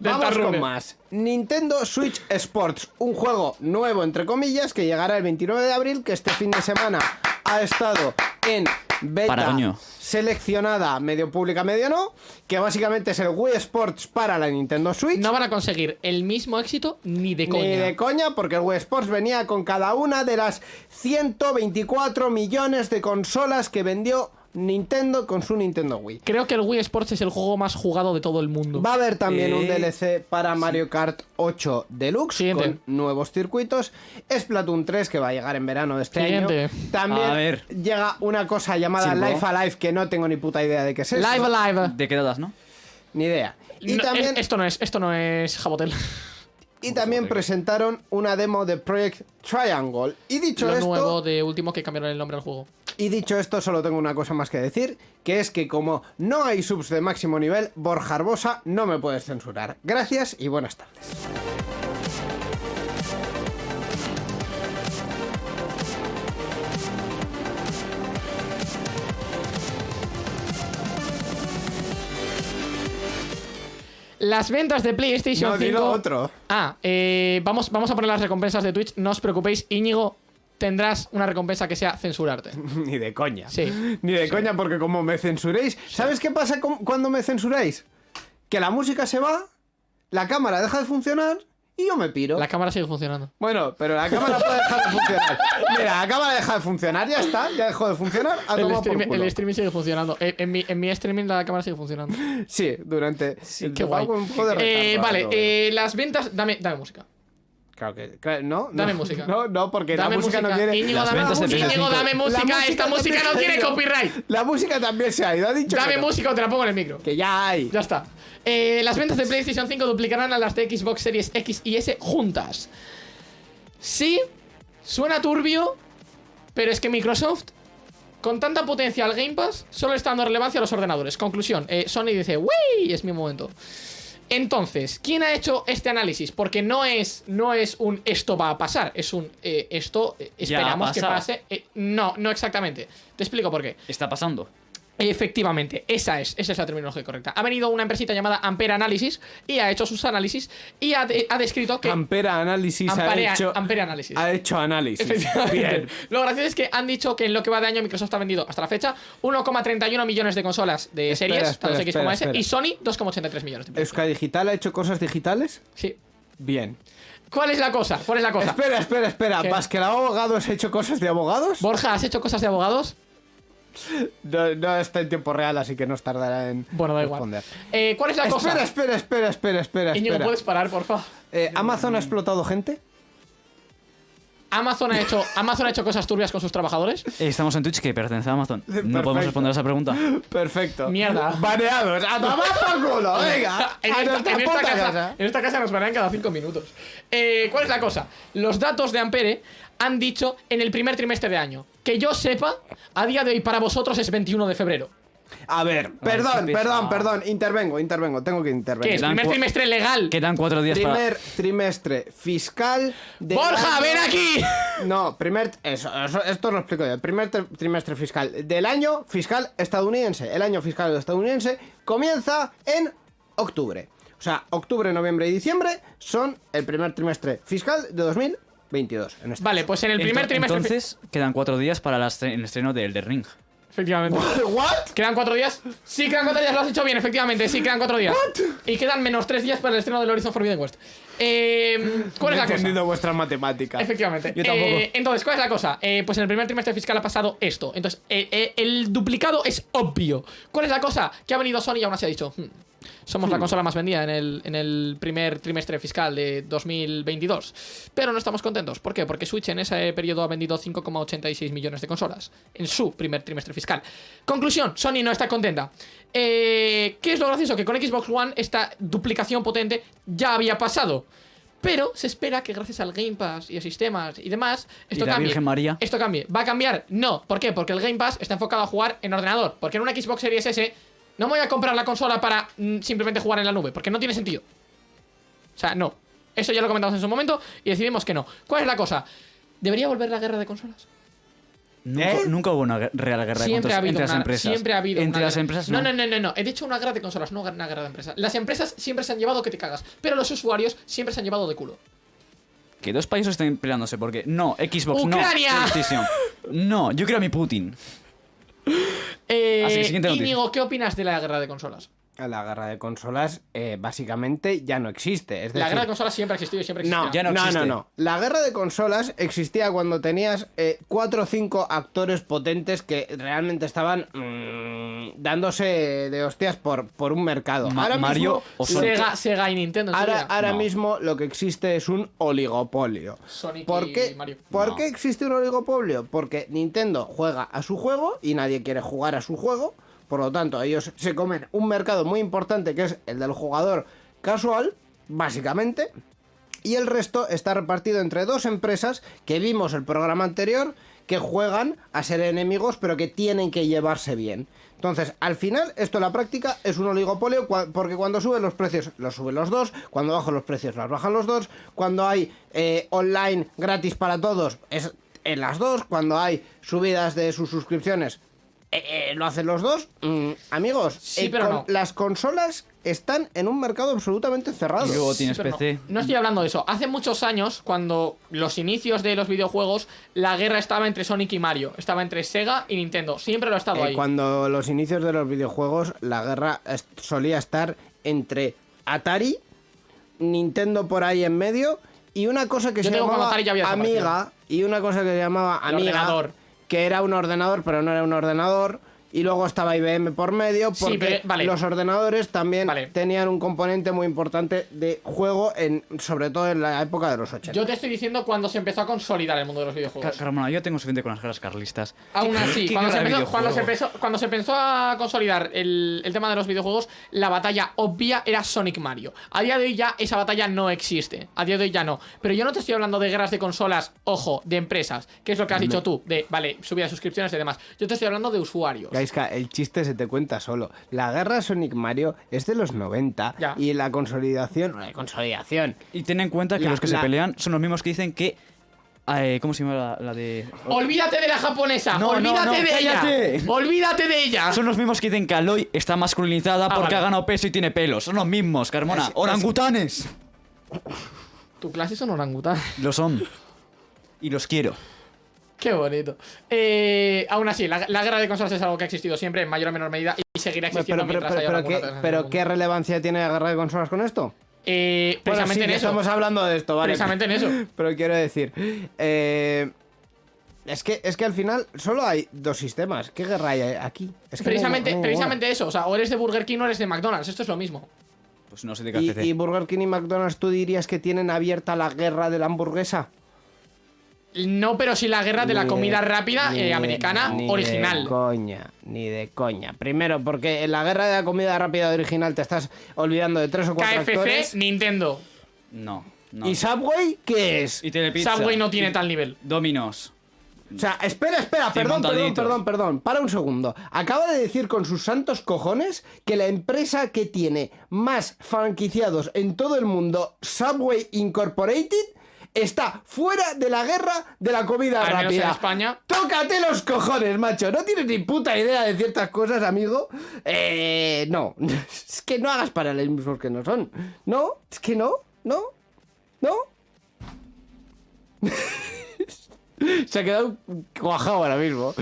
C: Vamos con más. Nintendo Switch Sports, un juego nuevo entre comillas que llegará el 29 de abril, que este fin de semana ha estado en beta
D: Para coño.
C: seleccionada, medio pública, medio no, que básicamente es el Wii Sports para la Nintendo Switch.
B: No van a conseguir el mismo éxito ni de coña.
C: Ni de coña, porque el Wii Sports venía con cada una de las 124 millones de consolas que vendió Nintendo con su Nintendo Wii.
B: Creo que el Wii Sports es el juego más jugado de todo el mundo.
C: Va a haber también un DLC para Mario Kart 8 Deluxe
B: Siguiente.
C: con nuevos circuitos. Splatoon 3 que va a llegar en verano de este
B: Siguiente.
C: año. También
D: A ver.
C: llega una cosa llamada. Life Alive que no tengo ni puta idea de qué es eso.
B: Live Alive.
D: ¿De qué dadas, no?
C: Ni idea. Y
B: No,
C: también,
B: es- esto no es, esto no es Jabotel.
C: Y también presentaron una demo de Project Triangle. Y dicho
B: Lo
C: esto,
B: nuevo de último que cambiaron el nombre al juego.
C: y dicho esto, solo tengo una cosa más que decir, que es que como no hay subs de máximo nivel, Borja Arbosa no me puedes censurar. Gracias y buenas tardes.
B: Las ventas de PlayStation
C: No,
B: 5.
C: dilo otro.
B: Ah, eh, vamos, vamos a poner las recompensas de Twitch. No os preocupéis, Íñigo, tendrás una recompensa que sea censurarte. <laughs>
C: Ni de coña.
B: Sí.
C: Ni de coña, porque como me censuréis. ¿Sabes qué pasa cuando me censuráis? Que la música se va, la cámara deja de funcionar y yo me piro.
B: La cámara sigue funcionando.
C: Bueno, pero la cámara puede dejar de funcionar. Mira, la cámara deja de funcionar, ya está, ya dejó de funcionar. A
B: El,
C: tomar por
B: stream-
C: culo.
B: el streaming sigue funcionando. En, en mi, en mi streaming la cámara sigue funcionando.
C: Sí, durante.
B: Qué guay.
C: Un poco de
B: Eh,
C: retardo,
B: vale,
C: todo.
B: eh, las ventas. Dame, dame música.
C: Claro que. claro, ¿No?
B: Dame
C: no,
B: música. <laughs>
C: No, no, porque
B: Dame
C: la música,
B: música.
C: no quiere.
B: Íñigo, dame
D: ventas de
B: música.
D: PS5.
B: Íñigo, dame
C: La
B: música. Esta música no tiene copyright.
C: La música también se ha ido, ha dicho.
B: Dame
C: que no.
B: música o te la pongo en el micro.
C: Que ya hay.
B: Ya está. Eh, las ventas de PlayStation 5 duplicarán a las de Xbox Series X y S juntas. Sí, suena turbio, pero es que Microsoft, con tanta potencia al Game Pass, solo está dando relevancia a los ordenadores. Conclusión, eh, Sony dice, ¡Wii! Es mi momento. Entonces, ¿quién ha hecho este análisis? Porque no es, no es un esto va a pasar, es un eh, esto eh, esperamos que pase. No, no exactamente. Te explico por qué.
D: Está pasando.
B: Efectivamente, esa es, esa es la terminología correcta. Ha venido una empresita llamada Ampere Analysis y ha hecho sus análisis y ha, de- ha descrito que.
C: Ampera Análisis
B: Ampere,
C: ha hecho.
B: Ampere Analysis.
C: Ha hecho análisis. Bien.
B: Lo gracioso es que han dicho que en lo que va de año Microsoft ha vendido hasta la fecha 1,31 millones de consolas de
C: Espera,
B: series,
C: espera,
B: tanto X como S, y. Sony 2,83 millones. de
C: ¿Euska Digital ha hecho cosas digitales?
B: Sí.
C: Bien.
B: ¿Cuál es la cosa? ¿Cuál es la cosa?
C: Espera, espera, espera. ¿Pascal Abogados ha hecho cosas de abogados?
B: Borja, ¿has hecho cosas de abogados?
C: No, no está en tiempo real, así que nos tardará en
B: Bueno, da igual.
C: responder.
B: Eh, ¿Cuál es la cosa?
C: Espera, espera, espera, espera, espera. Espera.
B: ¿puedes parar, porfa?
C: Eh, ¿Amazon ha explotado gente?
B: Amazon ha hecho, Amazon ha hecho cosas turbias con sus trabajadores.
D: Eh, Estamos en Twitch que pertenece a Amazon. No
C: Perfecto.
D: podemos responder a esa pregunta.
C: Perfecto.
B: Mierda.
C: Baneados. ¡A tomar por culo! <laughs> Venga.
B: en,
C: a
B: esta, en casa,
C: casa.
B: en esta casa nos banean cada 5 minutos. Eh, ¿Cuál es la cosa? Los datos de Ampere han dicho en el primer trimestre de año. Que yo sepa, a día de hoy para vosotros es 21 de febrero.
C: A ver, perdón,
D: qué
C: perdón, perdón. Intervengo, intervengo. Tengo que intervenir.
B: es
D: Quedan
B: primer trimestre legal.
D: Quedan cuatro días
C: Primer trimestre fiscal de.
B: ¡Borja, ven aquí! <laughs>
C: No, primer. Eso, eso- esto lo explico yo. El primer tri- trimestre fiscal del año fiscal estadounidense. El año fiscal estadounidense comienza en octubre. O sea, octubre, noviembre y diciembre son el primer trimestre fiscal de 2022. En este
B: Vale, pues en el primer
D: Ento-
B: trimestre.
D: Entonces, quedan cuatro días para el estreno de Elden Ring.
B: Efectivamente. <laughs>
C: ¿What?
B: ¿Quedan cuatro días? Sí, quedan cuatro días, lo has hecho bien, efectivamente. Sí, quedan cuatro días. Y quedan menos tres días para el estreno del Horizon Forbidden West. Eh, ¿Cuál
C: No
B: es
C: he
B: la cosa?
C: entendido vuestras matemáticas.
B: Efectivamente.
C: Yo tampoco.
B: Eh, entonces, ¿cuál es la cosa? Eh, pues en el primer trimestre fiscal ha pasado esto. Entonces, eh, eh, el duplicado es obvio. ¿Cuál es la cosa? Que ha venido Sony y aún así ha dicho, "Hmm, somos la consola más vendida en el, en el primer trimestre fiscal de 2022. Pero no estamos contentos. ¿Por qué? Porque Switch en ese periodo ha vendido 5,86 millones de consolas. En su primer trimestre fiscal. Conclusión, Sony no está contenta. Eh, ¿Qué es lo gracioso? Que con Xbox One esta duplicación potente ya había pasado. Pero se espera que gracias al Game Pass y a sistemas y demás, esto
D: ¿Y la
B: cambie.
D: Virgen María?
B: Esto cambie. ¿Va a cambiar? No. ¿Por qué? Porque el Game Pass está enfocado a jugar en ordenador. Porque en una Xbox Series S no me voy a comprar la consola para mm, simplemente jugar en la nube. Porque no tiene sentido. O sea, no. Eso ya lo comentamos en su momento y decidimos que no. ¿Cuál es la cosa? ¿Debería volver la guerra de consolas?
D: Nunca,
C: ¿Eh?
D: nunca hubo una real guerra de
B: Siempre ha
D: consolas
B: habido
D: entre las empresas.
B: Siempre ha habido
D: Entre
B: una
D: las
B: guerra.
D: empresas
B: no.
D: no.
B: No, no, no. He dicho una guerra de consolas, no una guerra de empresas. Las empresas siempre se han llevado que te cagas. Pero los usuarios siempre se han llevado de culo.
D: Que dos países estén peleándose porque no, Xbox
B: ¡Ucrania!
D: no, PlayStation. No, yo quiero a mi Putin. <laughs>
B: Eh,
D: Así que, siguiente noticia.
B: Íñigo, ¿qué opinas de la guerra de consolas?
C: La guerra de consolas eh, básicamente ya no existe. Es
B: la guerra de consolas siempre ha existido y siempre existirá.
C: No,
D: Ya no
C: no, no,
D: existe.
C: no. La guerra de consolas existía cuando tenías eh, cuatro o cinco actores potentes que realmente estaban mm, dándose de hostias por, por un mercado.
D: Ma-
C: ahora
D: Mario
C: mismo.
B: Sega, Sega y Nintendo.
C: ahora, ahora
D: No.
C: mismo lo que existe es un oligopolio.
B: Sonic
C: ¿Por
B: y
C: qué,
B: Mario.
C: ¿por
D: No.
C: qué existe un oligopolio? Porque Nintendo juega a su juego y nadie quiere jugar a su juego. Por lo tanto, ellos se comen un mercado muy importante que es el del jugador casual, básicamente. Y el resto está repartido entre dos empresas que vimos el programa anterior que juegan a ser enemigos pero que tienen que llevarse bien. Entonces, al final, esto en la práctica es un oligopolio porque cuando suben los precios, los suben los dos, cuando bajan los precios, los bajan los dos, cuando hay eh, online gratis para todos, es en las dos, cuando hay subidas de sus suscripciones, eh, eh, lo hacen los dos. Mm, amigos,
B: Sí,
C: eh,
B: pero
C: con-
B: no.
C: las consolas están en un mercado absolutamente cerrado.
D: Y luego tienes. PC.
B: No, estoy hablando de eso. Hace muchos años, cuando los inicios de los videojuegos, la guerra estaba entre Sonic y Mario. Estaba entre Sega y Nintendo. Siempre lo ha estado
C: Eh,
B: ahí.
C: cuando los inicios de los videojuegos, la guerra solía estar entre Atari, Nintendo por ahí en medio y una cosa que
B: Yo
C: se llamaba. Amiga y una cosa que se llamaba
B: El
C: Amiga,
B: ordenador.
C: Que era un ordenador pero no era un ordenador. Y luego estaba IBM por medio
B: Sí,
C: porque
B: pero- vale.
C: los ordenadores también
B: Vale.
C: tenían un componente muy importante de juego, en, sobre todo en la época de los 80.
B: Yo te estoy diciendo cuando se empezó a consolidar el mundo de los videojuegos.
D: Carmona, yo tengo suficiente con las guerras carlistas.
B: Aún así,
D: ¿Qué
B: cuando se, cuando, empezó, cuando se empezó a consolidar el, el tema de los videojuegos, la batalla obvia era Sonic Mario. A día de hoy ya esa batalla no existe. A día de hoy ya no. Pero yo no te estoy hablando de guerras de consolas, ojo, de empresas, que es lo que has dicho tú, de, vale, subida de suscripciones y demás. Yo te estoy hablando de usuarios.
C: El chiste se te cuenta solo. La guerra Sonic Mario es de los 90
B: Ya.
C: y la consolidación, la consolidación.
D: Y ten en cuenta que
C: La-
D: los que
C: la-
D: se pelean son los mismos que dicen que. eh, ¿Cómo se llama la, la de.?
B: Olvídate de la japonesa,
D: No,
B: olvídate
D: no,
B: de
D: cállate.
B: ella. Olvídate de ella.
D: Son los mismos que dicen que Aloy está masculinizada
B: Ah,
D: porque
B: vale.
D: ha ganado peso y tiene pelos. Son los mismos, Carmona.
C: Es- es-
D: ¡Orangutanes!
B: Tu clase son orangután.
D: Lo son. Y los quiero.
B: Qué bonito. Eh, aún así, la, la guerra de consolas es algo que ha existido siempre en mayor o menor medida y seguirá
C: Pero,
B: existiendo
C: pero, pero,
B: mientras haya
C: pero, ¿qué, pero. ¿qué relevancia tiene la guerra de consolas con esto?
B: Eh,
C: Bueno,
B: precisamente
C: sí,
B: en eso.
C: estamos hablando de esto, ¿vale?
B: Precisamente en eso. <laughs>
C: Pero quiero decir, eh, es que es que al final solo hay dos sistemas. ¿Qué guerra hay aquí? Es que no hay-
B: Precisamente,
C: no hay
B: precisamente eso. O sea, o eres de Burger King o eres de McDonald's. Esto es lo mismo.
D: Pues no sé de qué.
C: ¿Y, y Burger King y McDonald's tú dirías que tienen abierta la guerra de la hamburguesa?
B: No, pero sí la guerra de la
C: Ni
B: comida rápida
C: ni
B: eh,
C: de-
B: americana
C: ni De
B: original.
C: coña, ni de coña. Primero, porque en la guerra de la comida rápida original te estás olvidando de tres o cuatro actores.
B: KFC, Nintendo.
D: No, no.
C: ¿Y Subway qué es?
D: Y Telepizza.
B: Subway no tiene
D: Y
B: tal nivel.
D: Dominos.
C: O sea, espera, espera, perdón, perdón, perdón, perdón. Para un segundo. Acaba de decir con sus santos cojones que la empresa que tiene más franquiciados en todo el mundo, Subway Incorporated, está fuera de la guerra de la comida
B: Al menos
C: rápida.
B: en España.
C: Tócate los cojones, macho. No tienes ni puta idea de ciertas cosas, amigo. Eh, no. <laughs> Es que no hagas paralelismos que no son. No, es que no, no, no. <laughs> Se ha quedado cuajado ahora mismo.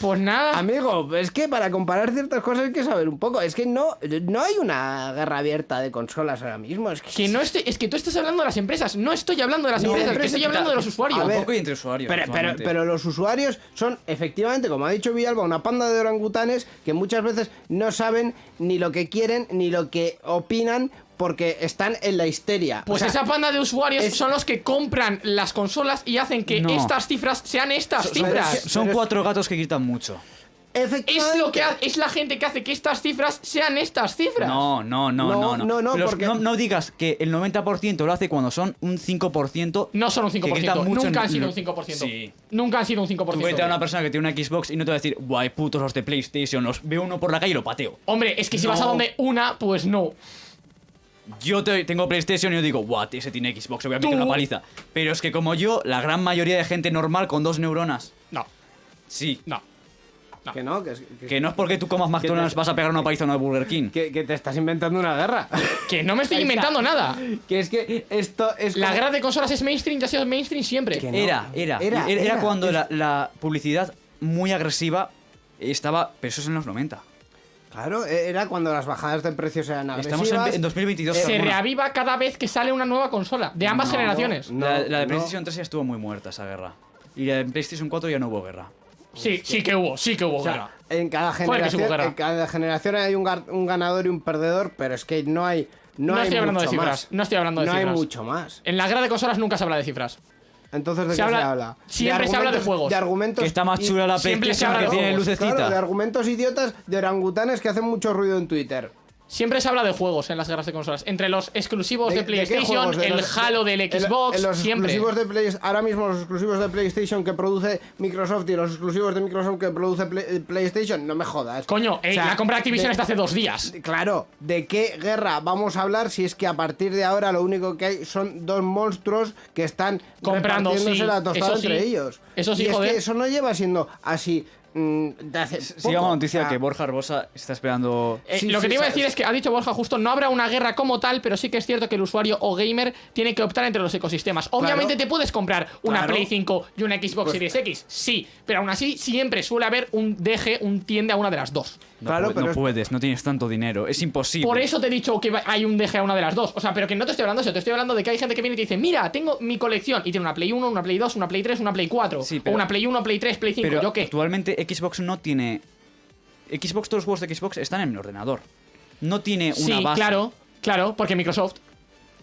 B: Pues nada.
C: Amigo, es que para comparar ciertas cosas hay que saber un poco. Es que no, no hay una guerra abierta de consolas ahora mismo. Es que,
B: Que no estoy, es que tú estás hablando de las empresas. No estoy hablando de las
C: No,
B: empresas, que
C: empresa-
B: estoy hablando de los usuarios.
C: A ver,
D: Tampoco hay entre usuarios.
C: Pero, pero,
D: actualmente.
C: pero los usuarios son, efectivamente, como ha dicho Villalba, una panda de orangutanes que muchas veces no saben ni lo que quieren ni lo que opinan porque están en la histeria.
B: Pues
C: O sea,
B: esa panda de usuarios
C: es-
B: son los que compran las consolas y hacen que
D: No.
B: estas cifras sean estas
C: pero
B: cifras.
D: Son
C: es-
D: cuatro gatos que gritan mucho.
B: Es lo que ha- es la gente que hace que estas cifras sean estas cifras.
D: No, no, no,
C: No,
D: no. No,
C: no, porque-
D: no, no digas que el 90% lo hace cuando son un 5%.
B: No son un
D: que gritan
B: 5%.
D: mucho
B: Nunca
D: en-
B: han sido un 5%.
D: Sí.
B: Nunca han sido un
D: Tú vete a
B: 5%.
D: una persona que tiene una Xbox y no te va a decir, guay, putos los de PlayStation, los veo uno por la calle y lo pateo.
B: Hombre, es que si vas a
D: No.
B: donde una, pues no.
D: Yo te- tengo PlayStation y yo digo, what, ese tiene Xbox, le voy a meter
B: Tú-
D: una paliza. Pero es que como yo, la gran mayoría de gente normal con dos neuronas.
B: No,
D: Sí.
B: no.
C: Que no, que, es- que-
D: Que no es porque tú comas McDonald's vas a pegar una paliza a una Burger King.
C: que- que te estás inventando una guerra. <laughs>
B: Que no me estoy inventando nada.
C: que es que esto es
B: La
C: como-
B: guerra de consolas es mainstream y ha sido mainstream siempre.
C: Que no.
D: Era, era.
C: Era,
D: Era, era
C: era.
D: cuando
C: Es-
D: la, la publicidad muy agresiva estaba. Pero eso es en los 90.
C: Claro, e- era cuando las bajadas de precios eran agresivas.
D: Estamos en, en 2022.
B: Se reaviva cada vez que sale una nueva consola, de ambas
C: No,
B: generaciones.
C: no.
D: la, la de
C: no.
D: PlayStation 3 ya estuvo muy muerta esa guerra. Y la de PlayStation 4 ya no hubo guerra.
B: Sí, sí que hubo, sí que hubo
C: O sea,
B: guerra.
C: en cada generación, en cada generación hay un, ganador y un perdedor, pero es que no hay no,
B: No estoy hablando de cifras,
C: más.
B: no estoy hablando de
C: no
B: cifras.
C: hay mucho más.
B: En la guerra de consolas nunca se habla de cifras.
C: Entonces, ¿de
B: Se
C: qué
B: habla-
C: se habla?
B: siempre se habla de
C: argumentos-
B: juegos.
C: De argumentos
D: Que está más chula la
B: siempre se habla
D: que
B: de
D: tiene
B: juegos,
D: lucecita.
C: Claro, de argumentos idiotas de orangutanes que hacen mucho ruido en Twitter.
B: Siempre se habla de juegos en las guerras de consolas. Entre los exclusivos de,
C: ¿De- de qué
B: PlayStation?
C: De
B: el
C: los-
B: Halo del Xbox,
C: los
B: siempre.
C: exclusivos de Play- ahora mismo los exclusivos de PlayStation que produce Microsoft y los exclusivos de Microsoft que produce Play- eh, PlayStation, no me jodas.
B: Coño, eh,
C: O sea,
B: la compra de Activision está hace dos días.
C: Claro, ¿de qué guerra vamos a hablar si es que a partir de ahora lo único que hay son dos monstruos que están
B: Comprando, sí,
C: la tostada
B: sí.
C: entre ellos?
B: Eso sí,
C: y es que eso no lleva siendo así de hace
D: Sigamos la noticia que Borja Arbosa está esperando.
B: Eh,
C: Sí,
B: lo que
C: sí,
B: te iba a decir es que ha dicho Borja justo, no habrá una guerra como tal, pero sí que es cierto que el usuario o gamer tiene que optar entre los ecosistemas. Obviamente te puedes comprar una
C: Claro.
B: Play 5 y una Xbox
C: Pues-
B: Series X, sí, pero aún así siempre suele haber un DG, un tiende a una de las dos.
D: No,
C: Claro,
D: pu-
C: pero
D: no
C: es-
D: puedes, no tienes tanto dinero. Es imposible.
B: Por eso te he dicho que hay un DG a una de las dos. O sea, pero que no te estoy hablando de eso, te estoy hablando de que hay gente que viene y te dice, mira, tengo mi colección y tiene una Play 1, una Play 2, una Play 3, una Play 4,
D: Sí,
B: o una Play 1, Play 3, Play 5,
D: Pero
B: ¿yo qué?
D: actualmente Xbox no tiene. Xbox, todos los juegos de Xbox están en el ordenador. No tiene una
B: Sí,
D: base.
B: claro, claro, porque Microsoft.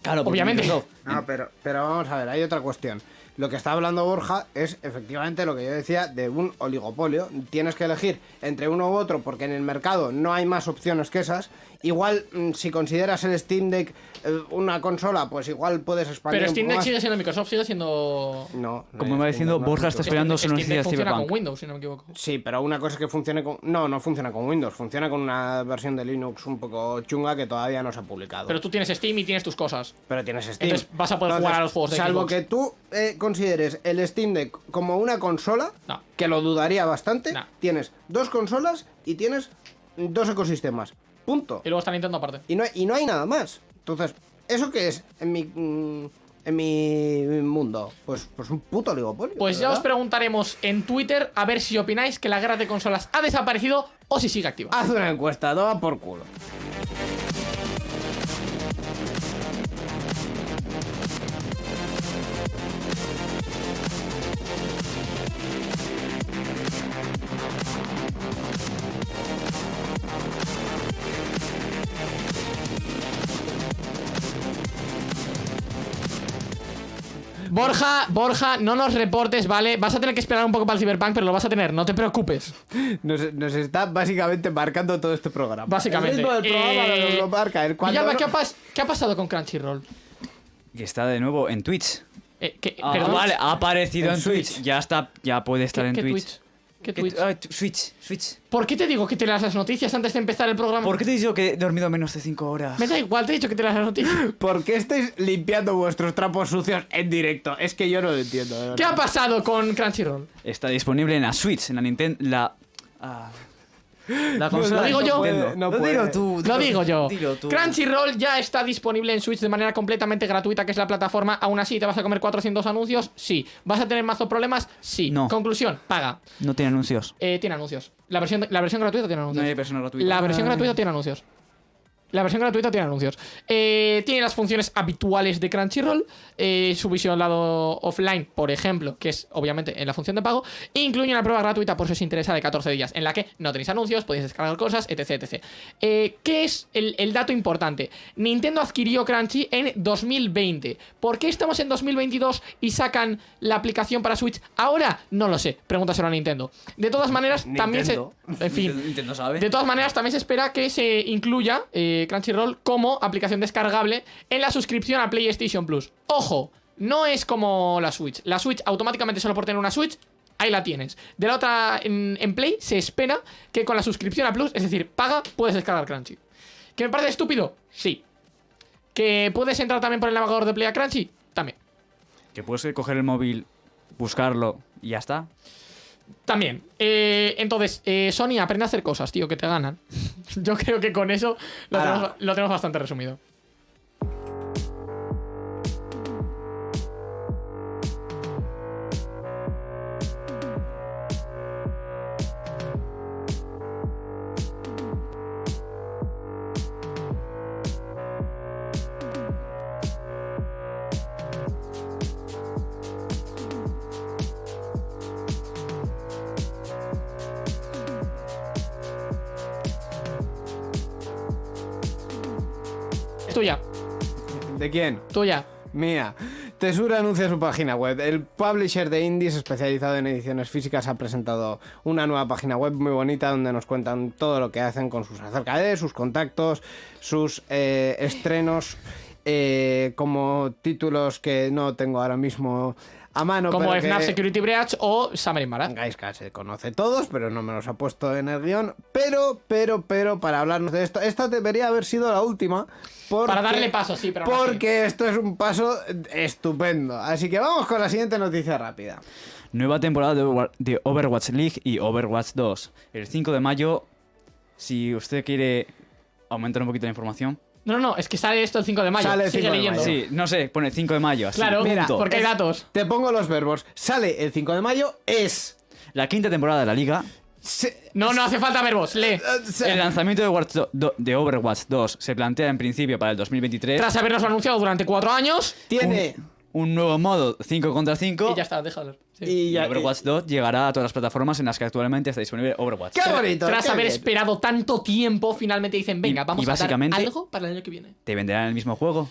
D: Claro, porque
B: obviamente.
D: Microsoft-
C: No, pero, pero vamos a ver, hay otra cuestión. Lo que está hablando Borja es efectivamente lo que yo decía de un oligopolio. Tienes que elegir entre uno u otro porque en el mercado no hay más opciones que esas. Igual, mm, si consideras el Steam Deck eh, una consola, pues igual puedes expandir
B: Pero Steam Deck
C: más.
B: sigue siendo Microsoft, sigue siendo...
C: No, no
D: Como iba
C: Steam
D: diciendo,
C: Deck,
D: Borja
C: es
D: está esperando su
B: Steam
D: noticia
B: Deck
D: de
B: funciona
D: Cyberpunk.
B: con Windows, si no me equivoco.
C: Sí, pero una cosa es que funcione con... No, no funciona con Windows. Funciona con una versión de Linux un poco chunga que todavía no se ha publicado.
B: Pero tú tienes Steam y tienes tus cosas.
C: Pero tienes Steam.
B: Entonces vas a poder jugar a los juegos de
C: Salvo
B: Xbox.
C: que tú eh, consideres el Steam Deck como una consola,
B: No.
C: que lo dudaría bastante,
B: No.
C: tienes dos consolas y tienes dos ecosistemas. Punto.
B: Y luego está Nintendo aparte.
C: Y no, y no hay nada más. Entonces, ¿eso qué es en mi, mm, en mi mundo? Pues, pues un puto oligopolio.
B: Pues ya os preguntaremos en Twitter a ver si opináis que la guerra de consolas ha desaparecido o si sigue activa.
C: Haz una encuesta, toma por culo.
B: Borja, Borja, no nos reportes, ¿vale? Vas a tener que esperar un poco para el Cyberpunk, pero lo vas a tener, no te preocupes.
C: Nos, nos está básicamente marcando todo este programa.
B: Básicamente.
C: El ritmo del programa
B: Eh,
C: nos lo marca. El cuando
B: ¿qué, ha pas- qué ha pasado con Crunchyroll?
D: Que está de nuevo en Twitch.
B: Eh, ¿qué-
D: Ah,
B: perdón?
D: vale, ha aparecido
C: En
D: en, Twitch. Ya está, ya puede estar
B: ¿Qué,
D: en
B: qué
D: Twitch.
B: Twitch? ¿Qué
D: ¿Qué-
B: Twitch?
D: ah, Switch, Switch.
B: ¿Por qué te digo que te leas las noticias antes de empezar el programa?
D: ¿Por qué te he dicho que he dormido menos de 5 horas?
B: Me da igual, te he dicho que te leas las noticias. <laughs>
C: ¿Por qué estáis limpiando vuestros trapos sucios en directo? Es que yo no lo entiendo.
B: ¿Qué ha pasado con Crunchyroll?
D: Está disponible en la Switch, en la Nintendo. La. ah, la consola
B: lo digo yo.
C: No
D: Lo
C: puede.
D: digo tú.
B: Lo digo yo.
D: Dilo tú.
B: Crunchyroll ya está disponible en Switch de manera completamente gratuita, que es la plataforma. Aún así, ¿te vas a comer 400 anuncios? Sí. ¿Vas a tener mazo problemas? Sí.
D: No.
B: Conclusión, paga.
D: No tiene anuncios.
B: Eh, tiene anuncios. La versión, la versión gratuita tiene
D: No
B: anuncios.
D: hay versión gratuita.
B: La versión gratuita tiene anuncios. La versión gratuita tiene anuncios. Eh, tiene las funciones habituales de Crunchyroll. Eh, su lado offline, por ejemplo, que es obviamente en la función de pago. Incluye una prueba gratuita por si os interesa de 14 días, en la que no tenéis anuncios, podéis descargar cosas, etc. etc. Eh, ¿Qué es el, el dato importante? Nintendo adquirió Crunchy en 2020. ¿Por qué estamos en 2022 y sacan la aplicación para Switch ahora? No lo sé. Pregúntaselo a Nintendo. De todas maneras, <laughs> también se. En fin. <laughs>
D: Nintendo sabe.
B: De todas maneras, también se espera que se incluya eh, Crunchyroll como aplicación descargable en la suscripción a PlayStation Plus. Ojo, no es como la Switch. La Switch automáticamente solo por tener una Switch, ahí la tienes. De la otra, en, en Play, se espera que con la suscripción a Plus, es decir, paga, puedes descargar Crunchy. ¿Que me parece estúpido? Sí. ¿Que puedes entrar también por el navegador de Play a Crunchy? También.
D: Que puedes coger el móvil, buscarlo y ya está.
B: También. Eh, entonces, eh, Sony aprende a hacer cosas, tío, que te ganan. <laughs> Yo creo que con eso lo
C: Ahora.
B: tenemos, lo tenemos bastante resumido.
C: Quién?
B: tuya.
C: Mía. Tesura anuncia su página web. El publisher de indies especializado en ediciones físicas ha presentado una nueva página web muy bonita donde nos cuentan todo lo que hacen con sus acerca de sus contactos, sus eh, estrenos, eh, como títulos que no tengo ahora mismo a mano.
B: Como
C: pero
B: FNAF
C: que-
B: Security Breach o Summer in Mara.
C: Gaiska se conoce todos, pero no me los ha puesto en el guion. Pero, pero, pero, para hablarnos de esto, esta debería haber sido la última. Porque,
B: Para darle paso, sí, pero.
C: Porque esto es un paso estupendo. Así que vamos con la siguiente noticia rápida.
D: Nueva temporada de Overwatch League y Overwatch 2. El 5 de mayo, si usted quiere aumentar un poquito la información.
B: No, no, no, es que sale esto el 5 de mayo.
C: Sale el
B: Sigue
C: 5 de
B: leyendo.
C: mayo.
D: Sí, no sé, pone 5 de mayo. Así,
B: Claro,
C: Mira,
D: punto.
B: porque hay datos.
C: Te pongo los verbos. Sale el 5 de mayo, es...
D: La quinta temporada de la liga.
C: se-
B: No, no hace falta verbos, lee.
C: eh, se-
D: El lanzamiento de, Overwatch do- do- de Overwatch 2 se plantea en principio para el 2023.
B: Tras habernos anunciado durante cuatro años.
C: tiene...
D: Un nuevo modo 5 contra 5.
B: Y ya está, déjalo. Sí.
C: Y
D: Y
C: ya-
D: Overwatch 2 llegará a todas las plataformas en las que actualmente está disponible Overwatch.
C: ¡Qué bonito!
B: Tras
C: qué
B: haber
C: bien.
B: esperado tanto tiempo, finalmente dicen, venga,
D: Y-
B: vamos
D: y
B: a dar algo para el año que viene.
D: ¿Te venderán el mismo juego?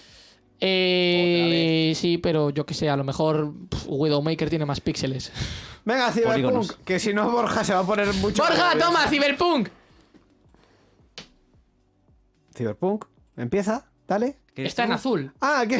B: Eh, sí, pero yo que sé, a lo mejor pff, Widowmaker tiene más píxeles. <laughs>
C: Venga, Cyberpunk,
D: Polígonos.
C: que si no Borja se va a poner mucho...
B: ¡Borja, toma, Cyberpunk!
C: Cyberpunk, empieza, dale.
D: ¿Qué
B: Está en azul.
C: Ah, que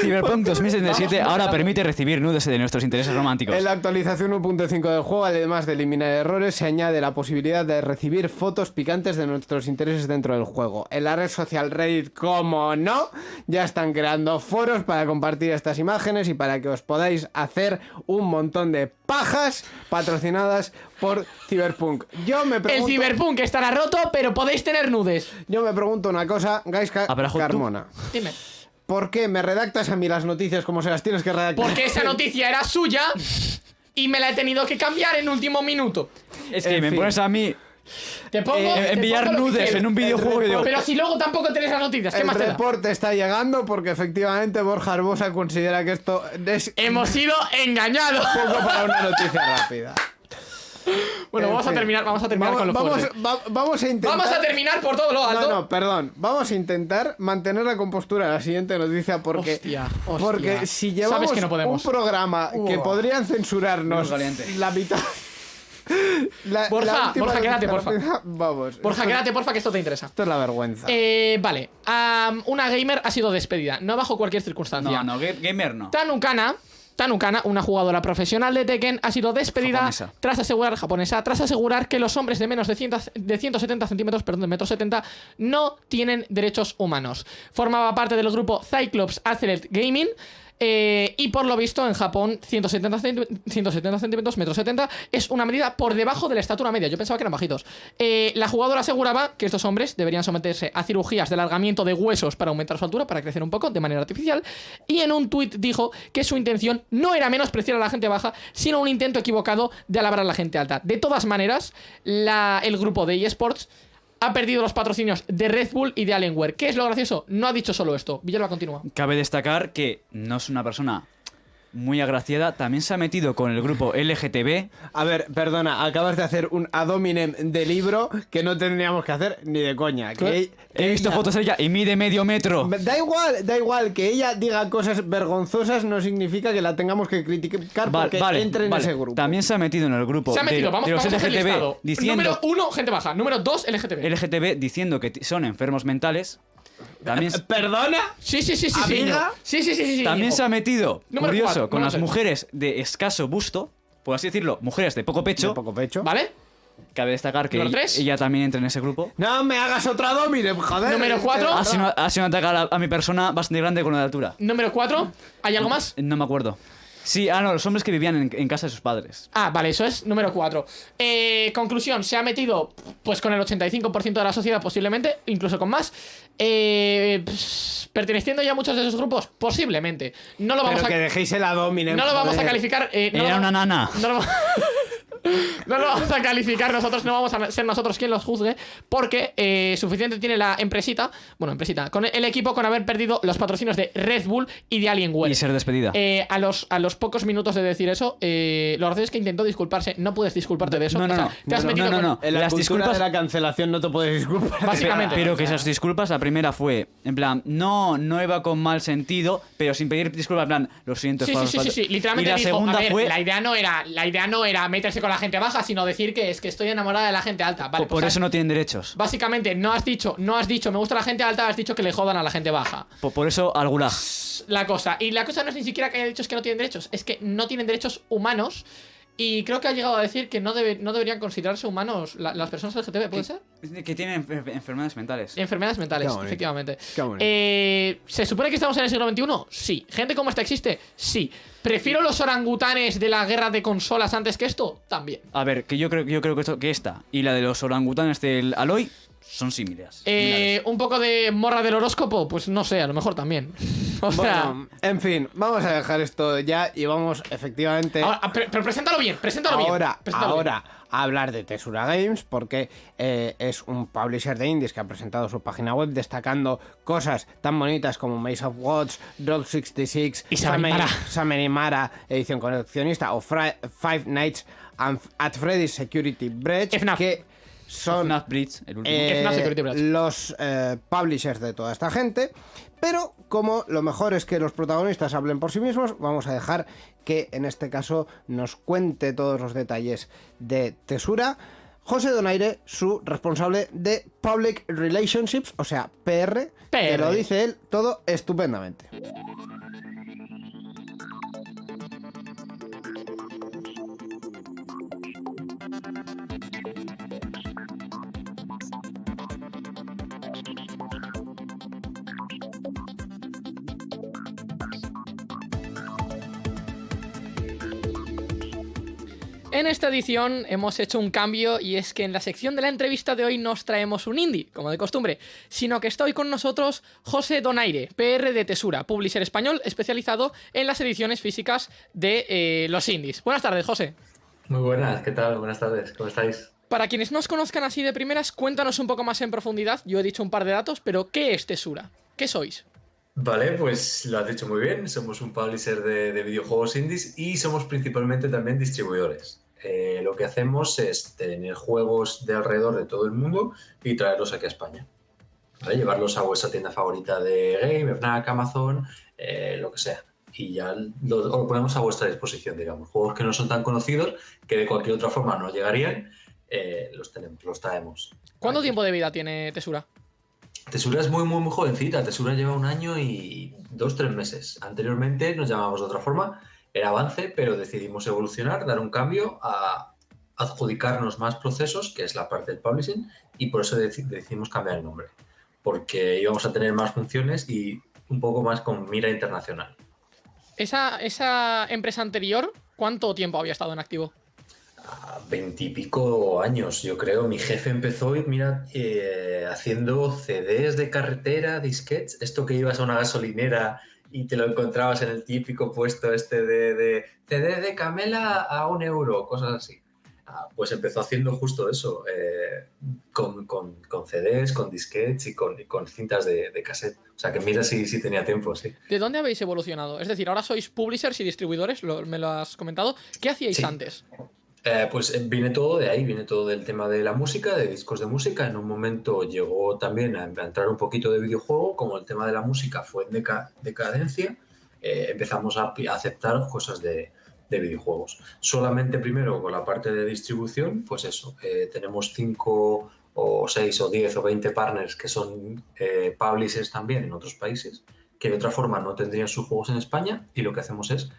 D: Cyberpunk 2077 ahora permite recibir nudes de nuestros intereses románticos.
C: En la actualización 1.5 del juego, además de eliminar errores, se añade la posibilidad de recibir fotos picantes de nuestros intereses dentro del juego. En la red social Reddit, como no, ya están creando foros para compartir estas imágenes y para que os podáis hacer un montón de pajas patrocinadas por Cyberpunk. Yo me
B: El Cyberpunk estará roto, pero podéis tener nudes.
C: yo me pregunto una cosa, Gaiska
D: Abrajo, tú.
C: Carmona.
B: Dime.
C: ¿Por qué me redactas a mí las noticias como se las tienes que redactar?
B: Porque esa noticia era suya y me la he tenido que cambiar en último minuto.
D: Es que
C: en
D: me
C: fin.
D: pones a mí
B: Te pongo.
C: Eh,
B: te
D: enviar
B: pongo que
D: nudes
B: quieras.
D: en un videojuego digo,
B: Pero si luego tampoco tenés las noticias, ¿qué
C: El
B: más te da?
C: reporte está llegando porque efectivamente Borja Arbosa considera que esto es
B: Hemos sido engañados.
C: poco para una noticia rápida.
B: Bueno,
C: En
B: vamos a terminar, vamos a terminar
C: vamos,
B: con lo
C: vamos, va- vamos a intentar...
B: Vamos a terminar por todo lo alto.
C: No, no, perdón. Vamos a intentar mantener la compostura la siguiente noticia porque...
B: Hostia, hostia.
C: Porque si llevamos
B: Sabes que no podemos.
C: un programa que podrían censurarnos la mitad... <laughs> La,
B: Borja,
C: la
B: Borja, quédate, porfa. <laughs>
C: Vamos.
B: Borja, quédate, porfa, que esto te interesa.
C: Esto es la vergüenza.
B: Eh, vale, una gamer ha sido despedida, no bajo cualquier circunstancia.
D: No, no, ga- gamer no.
B: Tanukana, Tanukana, una jugadora profesional de Tekken, ha sido despedida
D: Japonesa.
B: tras asegurar japonesa, tras asegurar que los hombres de menos de, 100 de 170 centímetros, perdón, de metro 70, no tienen derechos humanos. Formaba parte del grupo Cyclops Accelerate Gaming. Eh, y por lo visto en Japón 170, centi- 170 centímetros, metro 70 es una medida por debajo de la estatura media. Yo pensaba que eran bajitos. Eh, la jugadora aseguraba que estos hombres deberían someterse a cirugías de alargamiento de huesos para aumentar su altura, para crecer un poco de manera artificial. Y en un tuit dijo que su intención no era menospreciar a la gente baja, sino un intento equivocado de alabar a la gente alta. De todas maneras, el grupo de eSports ha perdido los patrocinios de Red Bull y de Alienware. ¿Qué es lo gracioso? No ha dicho solo esto. Villalba continúa.
D: Cabe destacar que no es una persona muy agraciada. También se ha metido con el grupo LGTB.
C: A ver, perdona, acabas de hacer un ad hominem de libro que no tendríamos que hacer ni de coña. Que,
D: He visto
C: ella-
D: fotos de ella y mide medio metro.
C: Da igual, da igual, que ella diga cosas vergonzosas no significa que la tengamos que criticar
D: Vale,
C: porque
D: vale,
C: entre en
D: vale.
C: ese grupo.
D: También se ha metido en el grupo
B: Se ha metido,
D: de,
B: vamos,
D: de los
B: vamos
D: LGTB diciendo
B: Número uno, gente baja. Número dos, LGTB.
D: LGTB diciendo que son enfermos mentales. También,
C: ¿Perdona?
B: Sí, sí, sí, sí.
C: ¿Amiga?
B: Sí, sí, sí, sí. sí.
D: también se ha metido,
B: Número
D: curioso,
B: cuatro,
D: con las mujeres de escaso busto, por así decirlo, mujeres de poco pecho.
C: De poco pecho.
B: ¿Vale?
D: Cabe destacar que ella, ella también entra en ese grupo.
C: No me hagas otro ad hominem, joder.
B: Número
C: es que-
B: cuatro.
D: Ha sido, ha sido un ataque a, la- a mi persona bastante grande con la de altura.
B: Número cuatro. ¿Hay algo más?
D: No me acuerdo. Sí, ah, no, los hombres que vivían en, en casa de sus padres.
B: Ah, vale, eso es número 4. conclusión, se ha metido pues con el 85% de la sociedad posiblemente, incluso con más. Eh, pss, ¿Perteneciendo ya a muchos de esos grupos? Posiblemente. No lo vamos
C: Pero
B: a...
C: que dejéis el ad hominem.
B: No lo vamos a calificar... eh, no
D: Era una nana.
B: No lo, <laughs> No lo vamos a calificar nosotros, no vamos a ser nosotros quien los juzgue, porque eh, suficiente tiene la empresita, bueno, empresita, con el equipo con haber perdido los patrocinios de Red Bull y de Alienware.
D: Y ser despedida.
B: Eh, a, los, a los pocos minutos de decir eso, eh, lo gracioso es que intentó disculparse. No puedes disculparte de eso.
D: No, no,
B: O sea,
D: no.
B: te has
D: No, no,
B: metido
D: no,
B: con-
D: no.
C: En la
D: Las disculpas-
C: de la cancelación no te puedes disculpar.
B: Básicamente.
D: Pero que esas disculpas, la primera fue, en plan, no, no iba con mal sentido, pero sin pedir disculpas, en plan, lo siento.
B: Sí, sí, sí, sí,
D: falta".
B: sí. Literalmente
D: Y la
B: dijo,
D: segunda
B: a ver,
D: fue,
B: la idea no era, la idea no era meterse con la gente baja, sino decir que es que estoy enamorada de la gente alta. Vale,
D: por,
B: pues,
D: eso no tienen derechos.
B: Básicamente, no has dicho, no has dicho, me gusta la gente alta, has dicho que le jodan a la gente baja.
D: Por, por eso al gulag.
B: La cosa. Y la cosa no es ni siquiera que haya dicho es que no tienen derechos, es que no tienen derechos humanos. Y creo que ha llegado a decir que no, debe, no deberían considerarse humanos la- las personas LGTB, ¿puede ser?
D: Que tienen enfer- enfermedades mentales.
B: Enfermedades mentales,
C: Qué bonito.
B: efectivamente.
C: Qué bonito.
B: Eh, ¿Se supone que estamos en el siglo XXI? Sí. ¿Gente como esta existe? Sí. ¿Prefiero los orangutanes de la guerra de consolas antes que esto? También.
D: A ver, que yo creo, yo creo que, esto, que esta y la de los orangutanes del Aloy son similares.
B: Eh, un poco de morra del horóscopo, pues no sé, a lo mejor también. <laughs> O sea.
C: Bueno, en fin, vamos a dejar esto ya y vamos efectivamente
B: ahora- ah, pero, pero preséntalo bien, preséntalo bien.
C: ahora,
B: preséntalo bien.
C: ahora a hablar de Tesura Games porque eh, es un publisher de indies que ha presentado su página web destacando cosas tan bonitas como Maze of Gods, Road 66,
B: Y Summer Mara.
C: Summer Mara, edición coleccionista o Five Nights at Freddy's Security Breach
B: FNAF.
C: que son
D: FNAF Blitz, el último.
C: eh,
B: FNAF Security Breach.
C: los eh, publishers de toda esta gente. Pero como lo mejor es que los protagonistas hablen por sí mismos, vamos a dejar que en este caso nos cuente todos los detalles de Tesura. José Donaire, su responsable de Public Relationships, o sea, PR, que
B: PR.
C: lo dice él todo estupendamente.
B: Esta edición hemos hecho un cambio y es que en la sección de la entrevista de hoy nos traemos un indie, como de costumbre, sino que está hoy con nosotros José Donaire, PR de Tesura, publisher español especializado en las ediciones físicas de eh, los indies. Buenas tardes, José.
E: Muy buenas, ¿qué tal? Buenas tardes, ¿cómo estáis?
B: Para quienes no os conozcan así de primeras, cuéntanos un poco más en profundidad. Yo he dicho un par de datos, pero ¿qué es Tesura? ¿Qué sois?
E: Vale, pues lo has dicho muy bien, somos un publisher de, de videojuegos indies y somos principalmente también distribuidores. Eh, lo que hacemos es tener juegos de alrededor de todo el mundo y traerlos aquí a España. ¿Vale? Llevarlos a vuestra tienda favorita de Game, Fnac, Amazon, eh, lo que sea. Y ya lo, lo ponemos a vuestra disposición, digamos. Juegos que no son tan conocidos, que de cualquier otra forma no llegarían, eh, los, tenemos, los traemos.
B: ¿Cuánto
E: Aquí.
B: tiempo de vida tiene Tesura?
E: Tesura es muy, muy, muy jovencita. Tesura lleva un año y dos, tres meses. Anteriormente nos llamábamos de otra forma, era Avance, pero decidimos evolucionar, dar un cambio a adjudicarnos más procesos, que es la parte del publishing, y por eso deci- decidimos cambiar el nombre. Porque íbamos a tener más funciones y un poco más con mira internacional.
B: Esa, esa empresa anterior, ¿cuánto tiempo había estado en activo?
E: A veintipico años, yo creo. Mi jefe empezó, mira, eh, haciendo CDs de carretera, disquets, esto que ibas a una gasolinera y te lo encontrabas en el típico puesto este de, de CD de Camela a un euro, cosas así. Ah, pues empezó haciendo justo eso, eh, con, con- con CDs, con disquets y con, y con cintas de, de cassette. O sea que mira si, si tenía tiempo, sí.
B: ¿De dónde habéis evolucionado? Es decir, ahora sois publishers y distribuidores, lo- me lo has comentado. ¿Qué hacíais
E: Sí.
B: antes?
E: Eh, pues eh, viene todo de ahí, viene todo del tema de la música, de discos de música. En un momento llegó también a entrar un poquito de videojuego, como el tema de la música fue en deca- decadencia, eh, empezamos a, aceptar cosas de, de videojuegos. Solamente primero con la parte de distribución, pues eso, eh, tenemos 5 o 6 o 10 o 20 partners que son publishers también en otros países, que de otra forma no tendrían sus juegos en España y lo que hacemos es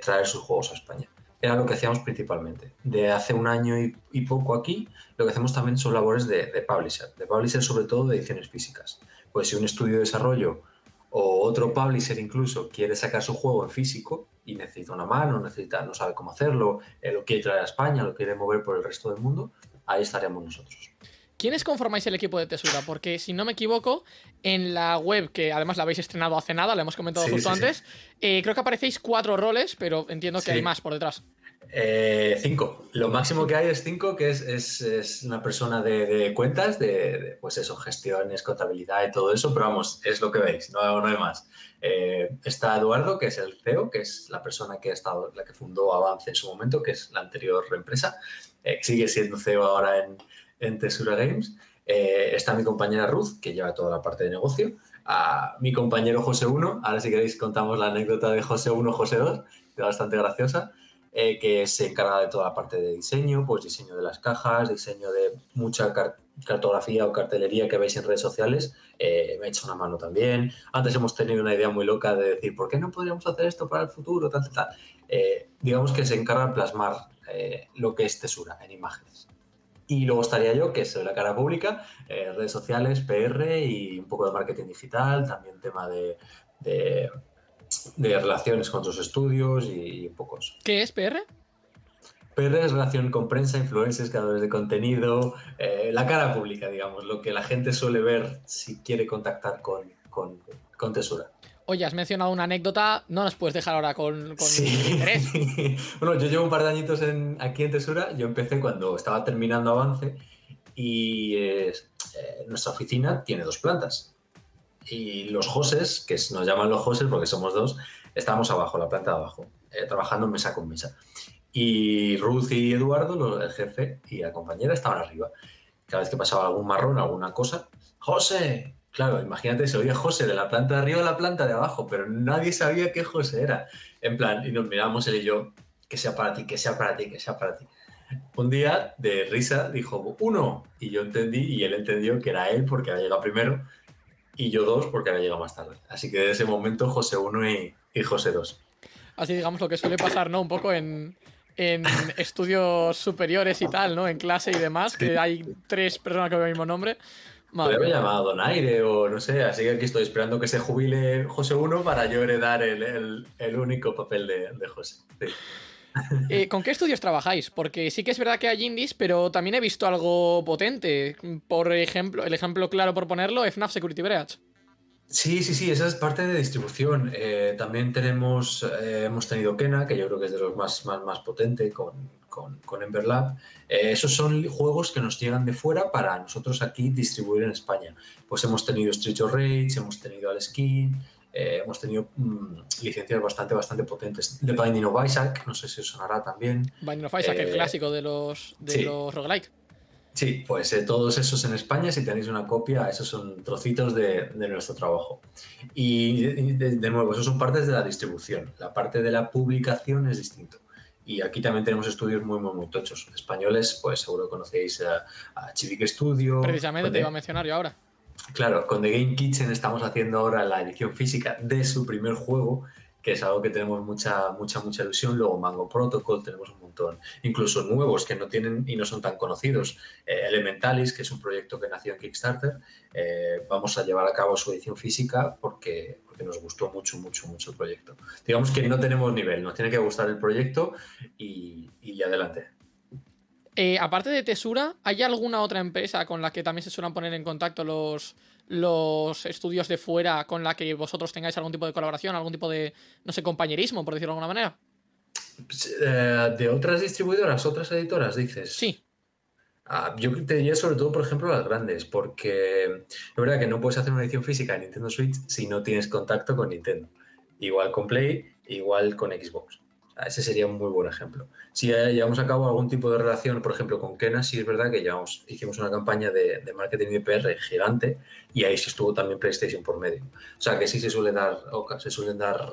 E: traer sus juegos a España era lo que hacíamos principalmente. De hace un año y, poco aquí, lo que hacemos también son labores de, de publisher, de publisher sobre todo de ediciones físicas. Pues si un estudio de desarrollo o otro publisher incluso quiere sacar su juego en físico y necesita una mano, necesita, no sabe cómo hacerlo, eh, lo quiere traer a España, lo quiere mover por el resto del mundo, ahí estaremos nosotros.
B: ¿Quiénes conformáis el equipo de Tesura? Porque si no me equivoco, en la web, que además la habéis estrenado hace nada, la hemos comentado
E: Sí,
B: justo
E: sí, sí.
B: antes, eh, creo que aparecéis cuatro roles, pero entiendo que hay más por detrás.
E: Eh, cinco. Lo máximo que hay es cinco, que es, es, es una persona de, de cuentas, de, de, pues eso, gestiones, contabilidad y todo eso, pero vamos, es lo que veis, no, no hay más. Eh, está Eduardo, que es el CEO, que es la persona que ha estado, la que fundó Avance en su momento, que es la anterior empresa, eh, sigue siendo CEO ahora en, en Tesura Games. Eh, está mi compañera Ruth, que lleva toda la parte de negocio. A mi compañero José 1, ahora si queréis contamos la anécdota de José 1, José 2, que es bastante graciosa eh, que se encarga de toda la parte de diseño, pues diseño de las cajas, diseño de mucha car cartografía o cartelería que veis en redes sociales, eh, me ha hecho una mano también. Antes hemos tenido una idea muy loca de decir, ¿por qué no podríamos hacer esto para el futuro? Tal, tal, digamos que se encarga de plasmar lo que es Tesura en imágenes. Y luego estaría yo, que soy la cara pública, eh, redes sociales, PR y un poco de marketing digital, también tema de, de de relaciones con otros estudios y, un poco eso.
B: ¿Qué es PR?
E: PR es relación con prensa, influencers, creadores de contenido, eh, la cara pública, digamos, lo que la gente suele ver si quiere contactar con, con, con Tesura.
B: Oye, has mencionado una anécdota, no nos puedes dejar ahora con, con
E: Sí.
B: interés. <laughs>
E: bueno, yo llevo un par de añitos en, aquí en Tesura, yo empecé cuando estaba terminando Avance y eh, nuestra oficina tiene dos plantas. Y los Joses, que nos llaman los Joses porque somos dos, estábamos abajo, la planta de abajo, eh, trabajando mesa con mesa. Y Ruth y Eduardo, lo- el jefe y la compañera, estaban arriba. Cada vez que pasaba algún marrón, alguna cosa, ¡José! Claro, imagínate, se oía José de la planta de arriba a la planta de abajo, pero nadie sabía qué José era. En plan, y nos miramos él y yo, que sea para ti, que sea para ti, que sea para ti. Un día, de risa, dijo uno, y yo entendí, y él entendió que era él porque había llegado primero, y yo dos porque había llegado más tarde. Así que de ese momento José 1 y, y José 2.
B: Así digamos lo que suele pasar, ¿no? Un poco en, en <laughs> estudios superiores y tal, ¿no? En clase y demás, que hay tres personas ven el mismo nombre. Madre
E: Podría haber llamado Donaire o no sé, así que aquí estoy esperando que se jubile José 1 para yo heredar el, el- el único papel de, de José. Sí.
B: Eh, ¿Con qué estudios trabajáis? Porque sí que es verdad que hay indies, pero también he visto algo potente. Por ejemplo, el ejemplo claro por ponerlo, FNAF Security Breach.
E: Sí, sí, sí, esa es parte de distribución. Eh, también tenemos, eh, hemos tenido Kena, que yo creo que es de los más, más, más potente con, con, con Ember Lab. Eh, esos son juegos que nos llegan de fuera para nosotros aquí distribuir en España. Pues hemos tenido Street of Rage, hemos tenido Aleskin, eh, hemos tenido mm, licencias bastante, bastante potentes. The Binding of Isaac, no sé si os sonará también.
B: Binding of Isaac, el clásico de los, de
E: sí.
B: los roguelike.
E: Sí, pues eh, todos esos en España, si tenéis una copia, esos son trocitos de, de nuestro trabajo. Y de, de nuevo, esos son partes de la distribución. La parte de la publicación es distinto. Y aquí también tenemos estudios muy, muy, muy tochos. Españoles, pues seguro conocéis a, a Chivic Studio.
B: Precisamente te iba a mencionar yo ahora.
E: Claro, con The Game Kitchen estamos haciendo ahora la edición física de su primer juego, que es algo que tenemos mucha, mucha, mucha ilusión. Luego Mango Protocol, tenemos un incluso nuevos que no tienen y no son tan conocidos. Eh, Elementalis, que es un proyecto que nació en Kickstarter, eh, vamos a llevar a cabo su edición física porque, porque nos gustó mucho, mucho, mucho el proyecto. Digamos que no tenemos nivel, nos tiene que gustar el proyecto y, y adelante.
B: Eh, aparte de Tesura, ¿hay alguna otra empresa con la que también se suelen poner en contacto los, los estudios de fuera con la que vosotros tengáis algún tipo de colaboración, algún tipo de, no sé, compañerismo, por decirlo de alguna manera?
E: Eh, de otras distribuidoras, otras editoras, dices.
B: Sí.
E: Ah, yo te diría sobre todo, por ejemplo, las grandes, porque es verdad que no puedes hacer una edición física de Nintendo Switch si no tienes contacto con Nintendo. Igual con Play, igual con Xbox. Ese sería un muy buen ejemplo. Si eh, llevamos a cabo algún tipo de relación, por ejemplo, con Kena, sí es verdad que llevamos, hicimos una campaña de, de marketing de PR gigante y ahí sí estuvo también PlayStation por medio. O sea, que sí se suele dar, se suelen dar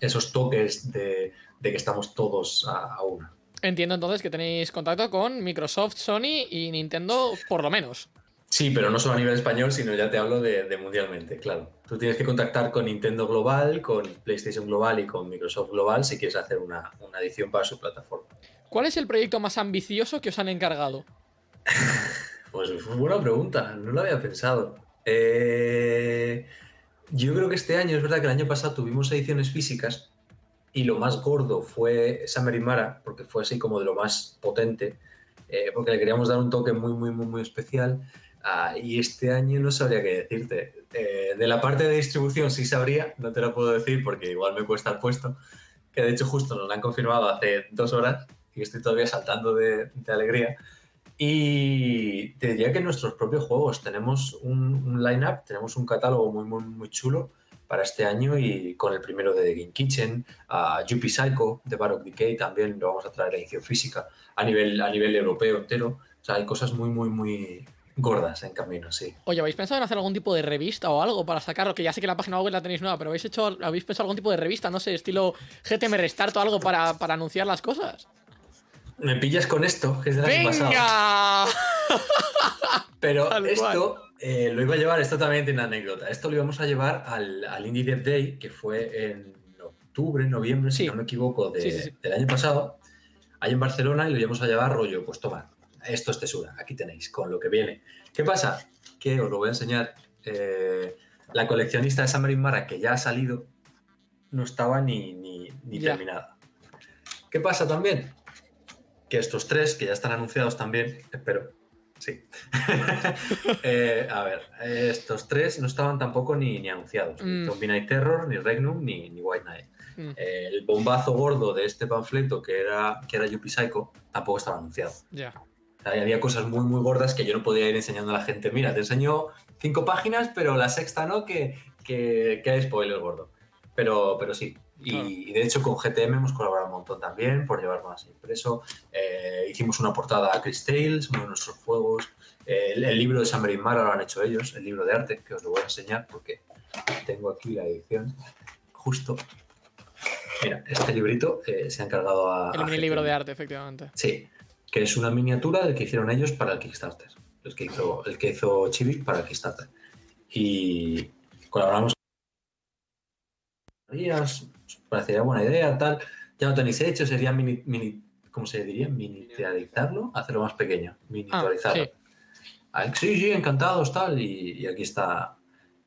E: esos toques de, de que estamos todos a, a una.
B: Entiendo entonces que tenéis contacto con Microsoft, Sony y Nintendo, por lo menos.
E: Sí, pero no solo a nivel español, sino ya te hablo de, de mundialmente, claro. Tú tienes que contactar con Nintendo Global, con PlayStation Global y con Microsoft Global si quieres hacer una, una edición para su plataforma.
B: ¿Cuál es el proyecto más ambicioso que os han encargado? <laughs>
E: Pues fue buena pregunta, no lo había pensado. Eh, yo creo que este año, es verdad que el año pasado tuvimos ediciones físicas y lo más gordo fue Summer y Mara, porque fue así como de lo más potente, eh, porque le queríamos dar un toque muy, muy, muy, muy especial. Ah, y este año no sabría qué decirte. Eh, de la parte de distribución sí sabría, no te lo puedo decir porque igual me cuesta el puesto, que de hecho justo nos lo han confirmado hace dos horas y estoy todavía saltando de, de alegría. Y te diría que en nuestros propios juegos tenemos un, un line-up, tenemos un catálogo muy, muy, muy chulo para este año y con el primero de The Game Kitchen, a Yuppie Psycho de Baroque Decay también lo vamos a traer a edición física a nivel, a nivel europeo entero. O sea, hay cosas muy, muy, muy gordas en camino, sí.
B: Oye, ¿habéis pensado en hacer algún tipo de revista o algo para sacarlo? Que ya sé que la página web la tenéis nueva, pero ¿habéis hecho, habéis pensado algún tipo de revista, no sé, estilo GTM Restart o algo para, para anunciar las cosas?
E: Me pillas con esto, que es del año pasado.
B: ¡Venga! <laughs> <laughs>
E: Pero
B: Tal
E: esto eh, lo iba a llevar, esto también tiene una anécdota. Esto lo íbamos a llevar al, al Indie Dev Day, que fue en octubre, noviembre,
B: Sí.
E: si no me equivoco, de-
B: Sí, sí, sí.
E: del año pasado, ahí en Barcelona, y lo íbamos a llevar rollo, pues toma, esto es tesura, aquí tenéis, con lo que viene. ¿Qué pasa? Que os lo voy a enseñar. eh, la coleccionista de Summerine Mara, que ya ha salido, no estaba ni, ni, ni terminada. ¿Qué pasa también? Que estos tres, que ya están anunciados también, espero, sí. <laughs> Eh, a ver, estos tres no estaban tampoco ni, ni anunciados. Ni
B: Mm.
E: Zombie Night Terror, ni Regnum, ni, ni White Knight.
B: Mm,
E: Eh, el bombazo gordo de este panfleto, que era, que era Yuppie Psycho, tampoco estaba anunciado.
B: ya.
E: O sea, había cosas muy, muy gordas que yo no podía ir enseñando a la gente. Mira, te enseño cinco páginas, pero la sexta no, que, que, que hay spoiler gordo. Pero, pero sí. Y,
B: Claro.
E: y de hecho con GTM hemos colaborado un montón también por llevar más impreso. Eh, hicimos una portada a Chris Tales, uno de nuestros juegos. Eh, el, el libro de San Mara lo han hecho ellos, el libro de arte, que os lo voy a enseñar porque tengo aquí la edición justo. Mira, este librito eh, se ha encargado a...
B: El
E: a
B: mini libro de arte, efectivamente.
E: Sí, que es una miniatura del que hicieron ellos para el Kickstarter. El que hizo, el que hizo Chibi para el Kickstarter. Y colaboramos con días, parecería buena idea, tal. Ya lo tenéis hecho, sería mini, mini ¿cómo se diría? Miniaturizarlo, hacerlo más pequeño,
B: Ah,
E: miniaturizarlo.
B: sí.
E: Ah, sí, sí, encantados, tal. Y, y aquí está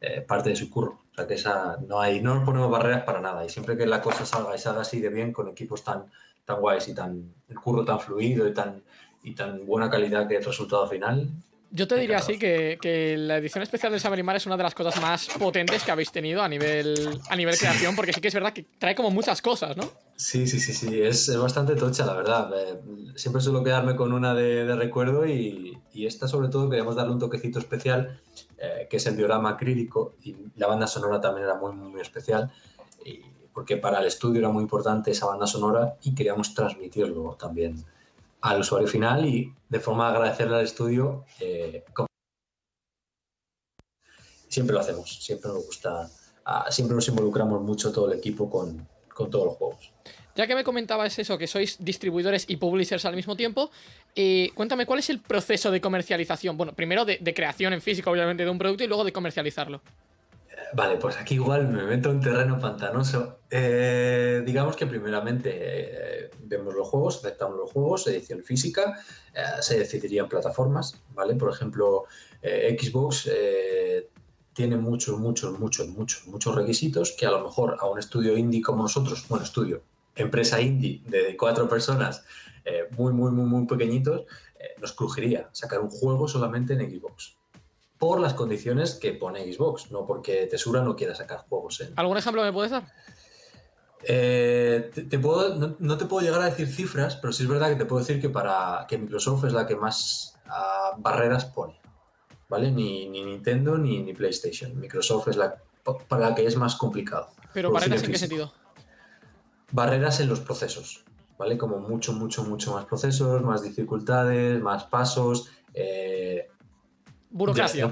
E: eh, parte de su curro. O sea que esa no hay, no nos ponemos barreras para nada. Y siempre que la cosa salga y salga así de bien, con equipos tan, tan guays y tan el curro tan fluido y tan, y tan buena calidad que el resultado final.
B: Yo te diría así que, que la edición especial de Saberimar es una de las cosas más potentes que habéis tenido a nivel, a nivel creación, porque sí que es verdad que trae como muchas cosas, ¿no?
E: Sí, sí, sí, sí, es, es bastante tocha, la verdad. Eh, siempre suelo quedarme con una de, de recuerdo y, y esta sobre todo queríamos darle un toquecito especial, eh, que es el diorama acrílico y la banda sonora también era muy, muy, muy especial, y- porque para el estudio era muy importante esa banda sonora y queríamos transmitirlo también al usuario final y de forma de agradecerle al estudio. eh, siempre lo hacemos, siempre nos gusta, ah, siempre nos involucramos mucho todo el equipo con, con todos los juegos.
B: Ya que me comentabas eso, que sois distribuidores y publishers al mismo tiempo, eh, cuéntame cuál es el proceso de comercialización. Bueno, primero de, de creación en físico, obviamente, de un producto y luego de comercializarlo.
E: Vale, pues aquí igual me meto en terreno pantanoso. Eh, digamos que primeramente eh, vemos los juegos, aceptamos los juegos, edición física, eh, se decidirían plataformas, ¿vale? Por ejemplo, eh, Xbox tiene muchos, muchos, muchos, muchos, muchos requisitos que a lo mejor a un estudio indie como nosotros, bueno, estudio, empresa indie de cuatro personas, muy, muy, muy, muy pequeñitos, nos crujiría sacar un juego solamente en Xbox por las condiciones que pone Xbox, no porque Tesura no quiera sacar juegos en...
B: ¿Algún ejemplo me puedes dar?
E: Eh, te, te puedo, no, no te puedo llegar a decir cifras, pero sí es verdad que te puedo decir que para que Microsoft es la que más ah, barreras pone, ¿vale? Ni, ni Nintendo ni, ni PlayStation. Microsoft es la para la que es más complicado.
B: Pero barreras en qué sentido.
E: Barreras en los procesos, ¿vale? Como mucho, mucho, mucho más procesos, más dificultades, más pasos. eh,
B: Burocracia.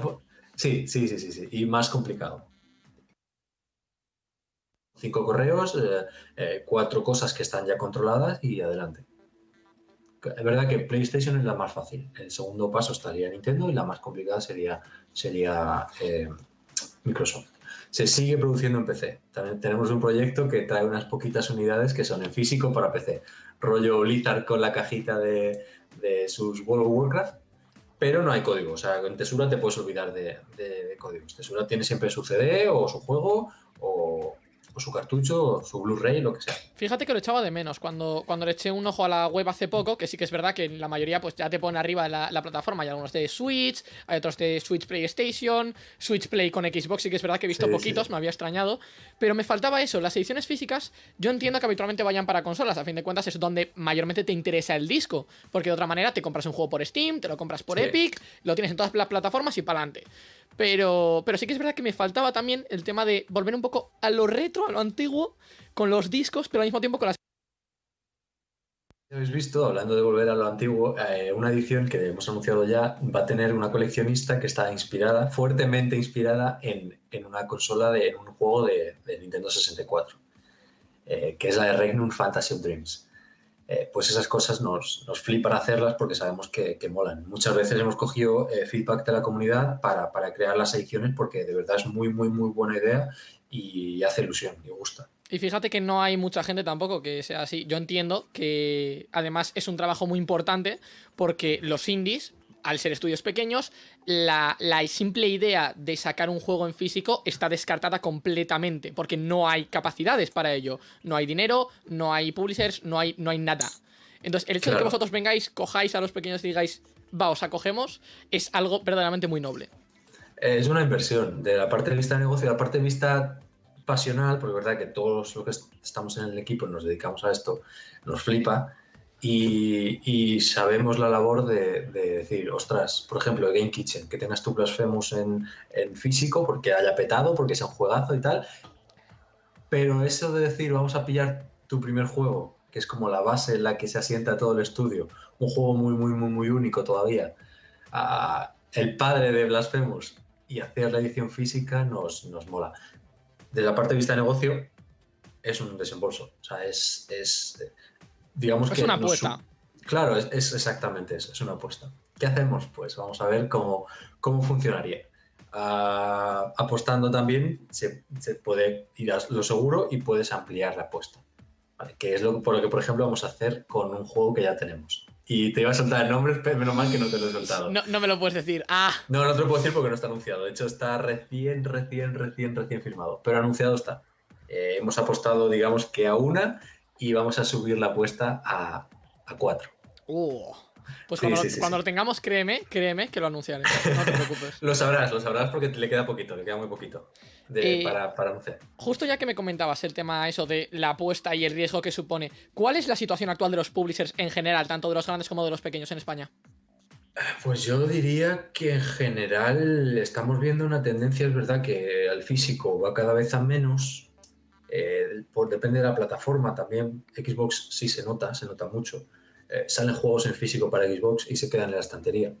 E: Sí, sí, sí, sí, sí. Y más complicado. Cinco correos, eh, eh, cuatro cosas que están ya controladas y adelante. Es verdad que PlayStation es la más fácil. El segundo paso estaría Nintendo y la más complicada sería, sería eh, Microsoft. Se sigue produciendo en PC. También tenemos un proyecto que trae unas poquitas unidades que son en físico para PC. Rollo Blizzard con la cajita de, de sus World of Warcraft, pero no hay código. O sea, en Tesura te puedes olvidar de, de- de códigos. Tesura tiene siempre su CD o su juego o, su cartucho, o su Blu-ray, lo que sea.
B: Fíjate que lo echaba de menos cuando, cuando le eché un ojo a la web hace poco, que sí que es verdad que la mayoría pues ya te pone arriba la, la plataforma. Hay algunos de Switch, hay otros de Switch PlayStation, Switch Play con Xbox, sí que es verdad que he visto
E: Sí,
B: poquitos,
E: sí.
B: me había extrañado. Pero me faltaba eso, las ediciones físicas, yo entiendo que habitualmente vayan para consolas, a fin de cuentas es donde mayormente te interesa el disco, porque de otra manera te compras un juego por Steam, te lo compras por
E: Sí.
B: Epic, lo tienes en todas las plataformas y para adelante. Pero, pero sí que es verdad que me faltaba también el tema de volver un poco a lo retro, a lo antiguo, con los discos, pero al mismo tiempo con las
E: Habéis visto, hablando de volver a lo antiguo, eh, una edición que hemos anunciado ya va a tener una coleccionista que está inspirada, fuertemente inspirada en, en una consola, de, en un juego de, Nintendo 64, eh, que es la de Regnum Fantasy of Dreams. Eh, pues esas cosas nos, nos flipan hacerlas porque sabemos que, que molan. Muchas veces hemos cogido eh, feedback de la comunidad para, para crear las ediciones porque de verdad es muy, muy, muy buena idea y hace ilusión y gusta.
B: Y fíjate que no hay mucha gente tampoco que sea así. Yo entiendo que además es un trabajo muy importante porque los indies, al ser estudios pequeños, la, la simple idea de sacar un juego en físico está descartada completamente porque no hay capacidades para ello. No hay dinero, no hay publishers, no hay, no hay nada. Entonces, el hecho de que vosotros vengáis, cojáis a los pequeños y digáis, va, os acogemos, es algo verdaderamente muy noble.
E: Eh, Es una inversión de la parte de vista de negocio, de la parte de vista pasional, porque es verdad que todos los que est- estamos en el equipo nos dedicamos a esto, nos flipa y, y sabemos la labor de, de decir, ostras, por ejemplo, Game Kitchen, que tengas tu Blasphemous en, en físico porque haya petado, porque sea un juegazo y tal, pero eso de decir, vamos a pillar tu primer juego, que es como la base en la que se asienta todo el estudio, un juego muy, muy, muy, muy único todavía, el padre de Blasphemous y hacer la edición física nos, nos mola. Desde la parte de vista de negocio, es un desembolso. O sea, es, es digamos
B: Es
E: que...
B: una apuesta.
E: Claro, es, es exactamente eso, es una apuesta. ¿Qué hacemos? Pues vamos a ver cómo, cómo funcionaría. Ah, apostando también se, se puede ir a lo seguro y puedes ampliar la apuesta. ¿vale? Que es lo, por lo que, por ejemplo, vamos a hacer con un juego que ya tenemos. Y te iba a soltar nombres, pero menos mal que no te lo he soltado.
B: No, no me lo puedes decir. Ah,
E: No, no te lo puedo decir porque no está anunciado. De hecho, está recién, recién, recién, recién firmado. Pero anunciado está. Eh, hemos apostado, digamos que a una y vamos a subir la apuesta a, a cuatro.
B: uh. Pues cuando,
E: sí, sí,
B: cuando
E: sí.
B: lo tengamos, créeme, créeme que lo anunciaré. No te preocupes. <laughs>
E: Lo sabrás, lo sabrás porque le queda poquito, le queda muy poquito de-
B: Eh,
E: para, para anunciar.
B: Justo ya que me comentabas el tema eso de la apuesta y el riesgo que supone, ¿cuál es la situación actual de los publishers en general, tanto de los grandes como de los pequeños en España?
E: Pues yo diría que en general estamos viendo una tendencia, es verdad que el físico va cada vez a menos, eh, por, depende de la plataforma también, Xbox sí se nota, se nota mucho. Eh, salen juegos en físico para Xbox y se quedan en la estantería.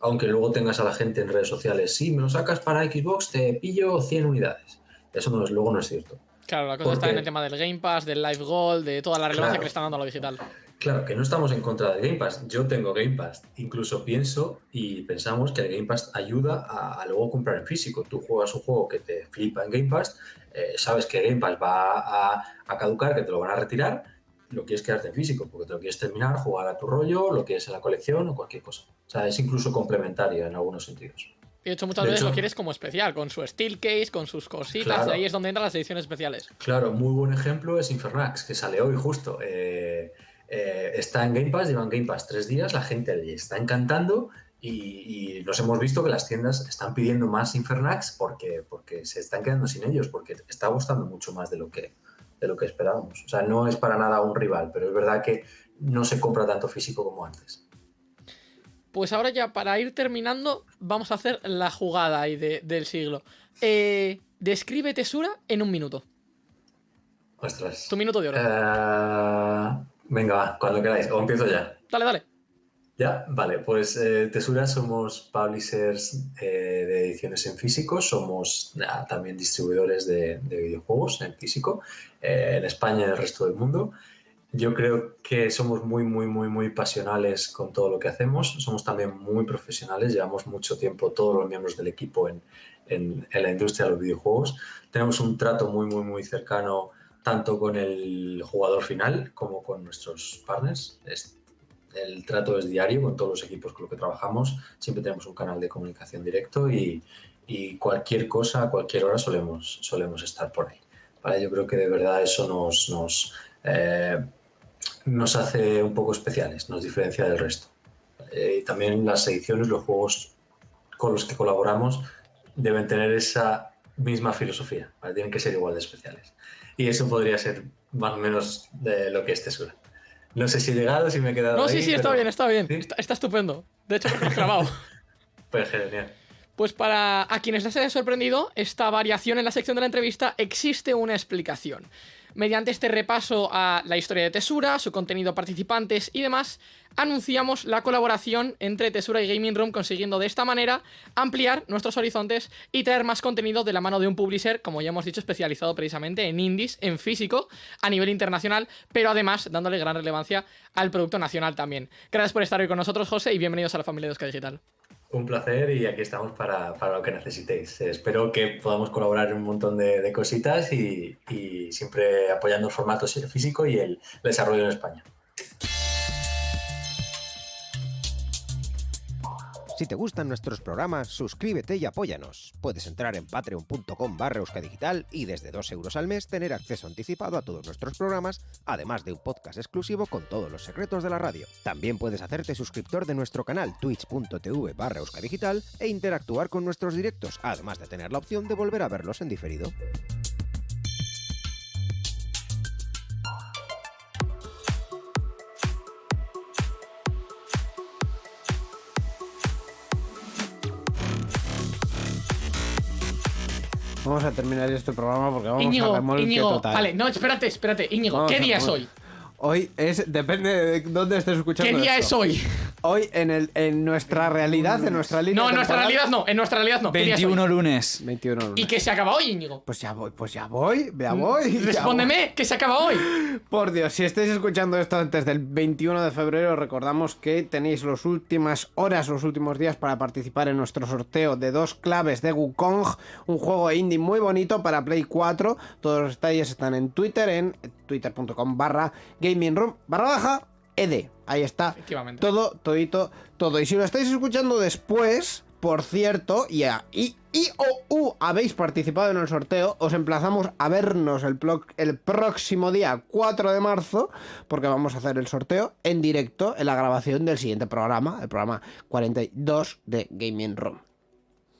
E: Aunque luego tengas a la gente en redes sociales, sí, me lo sacas para Xbox, te pillo 100 unidades. Eso no es, luego no es cierto.
B: Claro, la cosa
E: ¿Por
B: está en el tema del Game Pass, del Live Gold, de toda la relevancia
E: Claro.
B: que le están dando a lo digital.
E: Claro, que no estamos en contra del Game Pass. Yo tengo Game Pass. Incluso pienso y pensamos que el Game Pass ayuda a, a luego comprar en físico. Tú juegas un juego que te flipa en Game Pass, eh, sabes que Game Pass va a, a caducar, que te lo van a retirar, lo quieres quedarte en físico porque te lo quieres terminar, jugar a tu rollo, lo quieres en la colección o cualquier cosa. O sea, es incluso complementario en algunos sentidos.
B: Y de hecho, muchas
E: De
B: veces
E: hecho-
B: lo quieres como especial, con su steel case, con sus cositas,
E: Claro.
B: ahí es donde entran las ediciones especiales.
E: Claro, muy buen ejemplo es Infernax, que sale hoy justo. Eh, eh, está en Game Pass, llevan Game Pass tres días, la gente le está encantando y, y nos hemos visto que las tiendas están pidiendo más Infernax porque, porque se están quedando sin ellos, porque está gustando mucho más de lo, que, de lo que esperábamos. O sea, no es para nada un rival, pero es verdad que no se compra tanto físico como antes.
B: Pues ahora ya, para ir terminando, vamos a hacer la jugada ahí de- del siglo. Eh, describe Tesura en un minuto.
E: Ostras.
B: Tu minuto de oro.
E: Eh, venga, va, cuando queráis. O empiezo ya.
B: Dale, dale.
E: Ya, vale, pues eh, Tesura somos publishers eh, de ediciones en físico, somos ah, también distribuidores de, de videojuegos en físico eh, en España y en el resto del mundo. Yo creo que somos muy, muy, muy, muy pasionales con todo lo que hacemos, somos también muy profesionales, llevamos mucho tiempo todos los miembros del equipo en, en- en la industria de los videojuegos, tenemos un trato muy, muy, muy cercano tanto con el jugador final como con nuestros partners. El trato es diario con todos los equipos con los que trabajamos. Siempre tenemos un canal de comunicación directo y, cualquier cosa, a cualquier hora solemos, estar por ahí. ¿vale? Yo creo que de verdad eso nos, eh, hace un poco especiales, nos diferencia del resto. Eh, y también las ediciones, los juegos con los que colaboramos deben tener esa misma filosofía, ¿vale? tienen que ser igual de especiales. Y eso podría ser más o menos de lo que es Tesura. No sé si he llegado, si me he quedado.
B: No,
E: ahí,
B: sí, sí, está bien, está bien.
E: ¿Sí?
B: Está, está estupendo. De hecho, lo he grabado. <laughs>
E: Pues genial.
B: Pues para a quienes les haya sorprendido, esta variación en la sección de la entrevista existe una explicación. Mediante este repaso a la historia de Tesura, su contenido, participantes y demás, anunciamos la colaboración entre Tesura y Gaming Room, consiguiendo de esta manera ampliar nuestros horizontes y traer más contenido de la mano de un publisher, como ya hemos dicho, especializado precisamente en indies, en físico, a nivel internacional, pero además dándole gran relevancia al producto nacional también. Gracias por estar hoy con nosotros, José, y bienvenidos a la familia de Euska Digital.
E: Un placer y aquí estamos para, para lo que necesitéis. Espero que podamos colaborar en un montón de, de cositas y, y siempre apoyando el formato físico y el desarrollo en España.
A: Si te gustan nuestros programas, suscríbete y apóyanos. Puedes entrar en patreon.com barra euskadigital y desde 2 euros al mes tener acceso anticipado a todos nuestros programas, además de un podcast exclusivo con todos los secretos de la radio. También puedes hacerte suscriptor de nuestro canal twitch.tv barra euskadigital e interactuar con nuestros directos, además de tener la opción de volver a verlos en diferido.
C: Vamos a terminar este programa porque vamos a
B: Íñigo,
C: remolque
B: Íñigo,
C: total.
B: vale, no, espérate, espérate, Íñigo,
C: Vamos
B: ¿qué
C: a-
B: día es hoy?
C: Hoy es, depende de dónde estés escuchando
B: ¿Qué día
C: esto.
B: es hoy?
C: Hoy en, el, en nuestra realidad, en nuestra línea
B: No, en nuestra
C: temporal,
B: realidad no, en nuestra realidad no. ¿Qué día es hoy?
D: 21 lunes.
C: 21
B: ¿Y
C: lunes.
B: que se acaba hoy, Íñigo?
C: Pues ya voy, pues ya voy, ya voy. ya voy.
B: Respóndeme, que se acaba hoy. <laughs>
C: Por Dios, si estáis escuchando esto antes del 21 de febrero, recordamos que tenéis las últimas horas, los últimos días para participar en nuestro sorteo de dos claves de Wukong, un juego indie muy bonito para Play 4. Todos los detalles están en Twitter, en twitter.com barra gaming room barra baja ed. Ahí está. Todo, todito, todo. Y si lo estáis escuchando después, por cierto, y, a- y, y o u habéis participado en el sorteo, os emplazamos a vernos el, el próximo día 4 de marzo, porque vamos a hacer el sorteo en directo en la grabación del siguiente programa, el programa 42 de Gaming Room.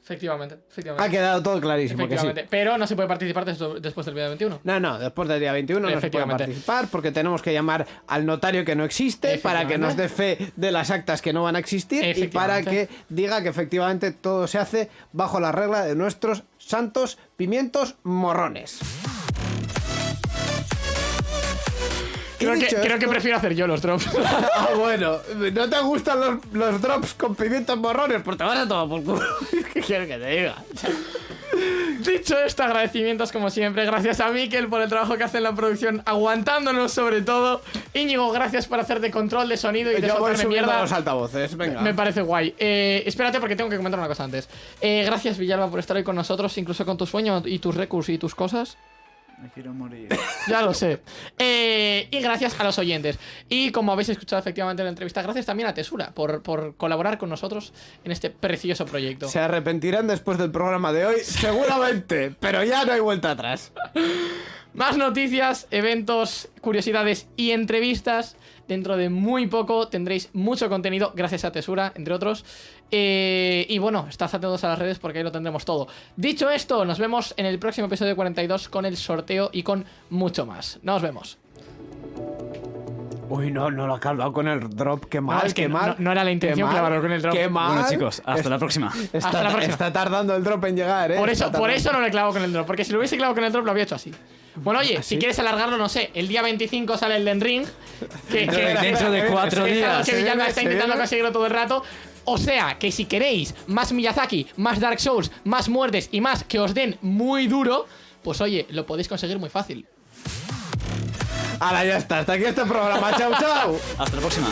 B: Efectivamente,
C: Ha
B: efectivamente.
C: quedado todo clarísimo que sí.
B: Efectivamente. Pero no se puede participar des- después del día 21.
C: No, no, después del día 21 no se puede participar porque tenemos que llamar al notario que no existe para que nos dé fe de las actas que no van a existir y para que diga que efectivamente todo se hace bajo la regla de nuestros santos pimientos morrones.
B: Creo que, creo prefiero hacer yo los drops. <laughs>
C: Ah, bueno, ¿no te gustan los, los drops con pimientos morrones? Pues te vas a tomar por culo. <laughs> ¿Qué quieres que te diga?
B: Dicho esto, agradecimientos como siempre. Gracias a Mikel por el trabajo que hace en la producción, aguantándonos sobre todo. Íñigo, gracias por hacer de control de sonido y de
C: Yo voy subiendo
B: mierda.
C: los altavoces, venga.
B: Me parece guay. Eh, espérate porque tengo que comentar una cosa antes. Eh, gracias Villalba por estar hoy con nosotros, incluso con tu sueño y tus recursos y tus cosas.
D: Me quiero morir. <laughs>
B: Ya lo sé. Eh, y gracias a los oyentes. Y como habéis escuchado efectivamente en la entrevista, gracias también a Tesura por, por colaborar con nosotros en este precioso proyecto.
C: Se arrepentirán después del programa de hoy, <laughs> seguramente, pero ya no hay vuelta atrás.
B: Más noticias, eventos, curiosidades y entrevistas. Dentro de muy poco tendréis mucho contenido, gracias a Tesura, entre otros. Eh, y bueno, estad atentos a las redes porque ahí lo tendremos todo. Dicho esto, nos vemos en el próximo episodio 42 con el sorteo y con mucho más. Nos vemos.
C: Uy, no, no lo ha clavado con el drop, qué mal,
B: es que
C: qué
B: no-
C: mal.
B: no- no era la intención
C: mal,
B: clavarlo con el drop.
C: Qué mal.
D: Bueno, chicos, hasta la próxima.
C: Está,
B: Hasta la próxima.
C: está tardando el drop en llegar, eh.
B: Por eso, por eso no le clavo con el drop, porque si lo hubiese clavado con el drop lo había hecho así. Bueno, oye, si quieres alargarlo, no sé, el día 25 sale el Den Ring. Que,
D: Dentro
B: que-
D: de- dentro de cuatro días.
B: que Villalba está intentando conseguirlo todo el rato. O sea, que si queréis más Miyazaki, más Dark Souls, más muertes y más que os den muy duro, pues oye, lo podéis conseguir muy fácil.
C: Ahora ya está, hasta aquí este programa. chao, <laughs> chao.
D: Hasta la próxima.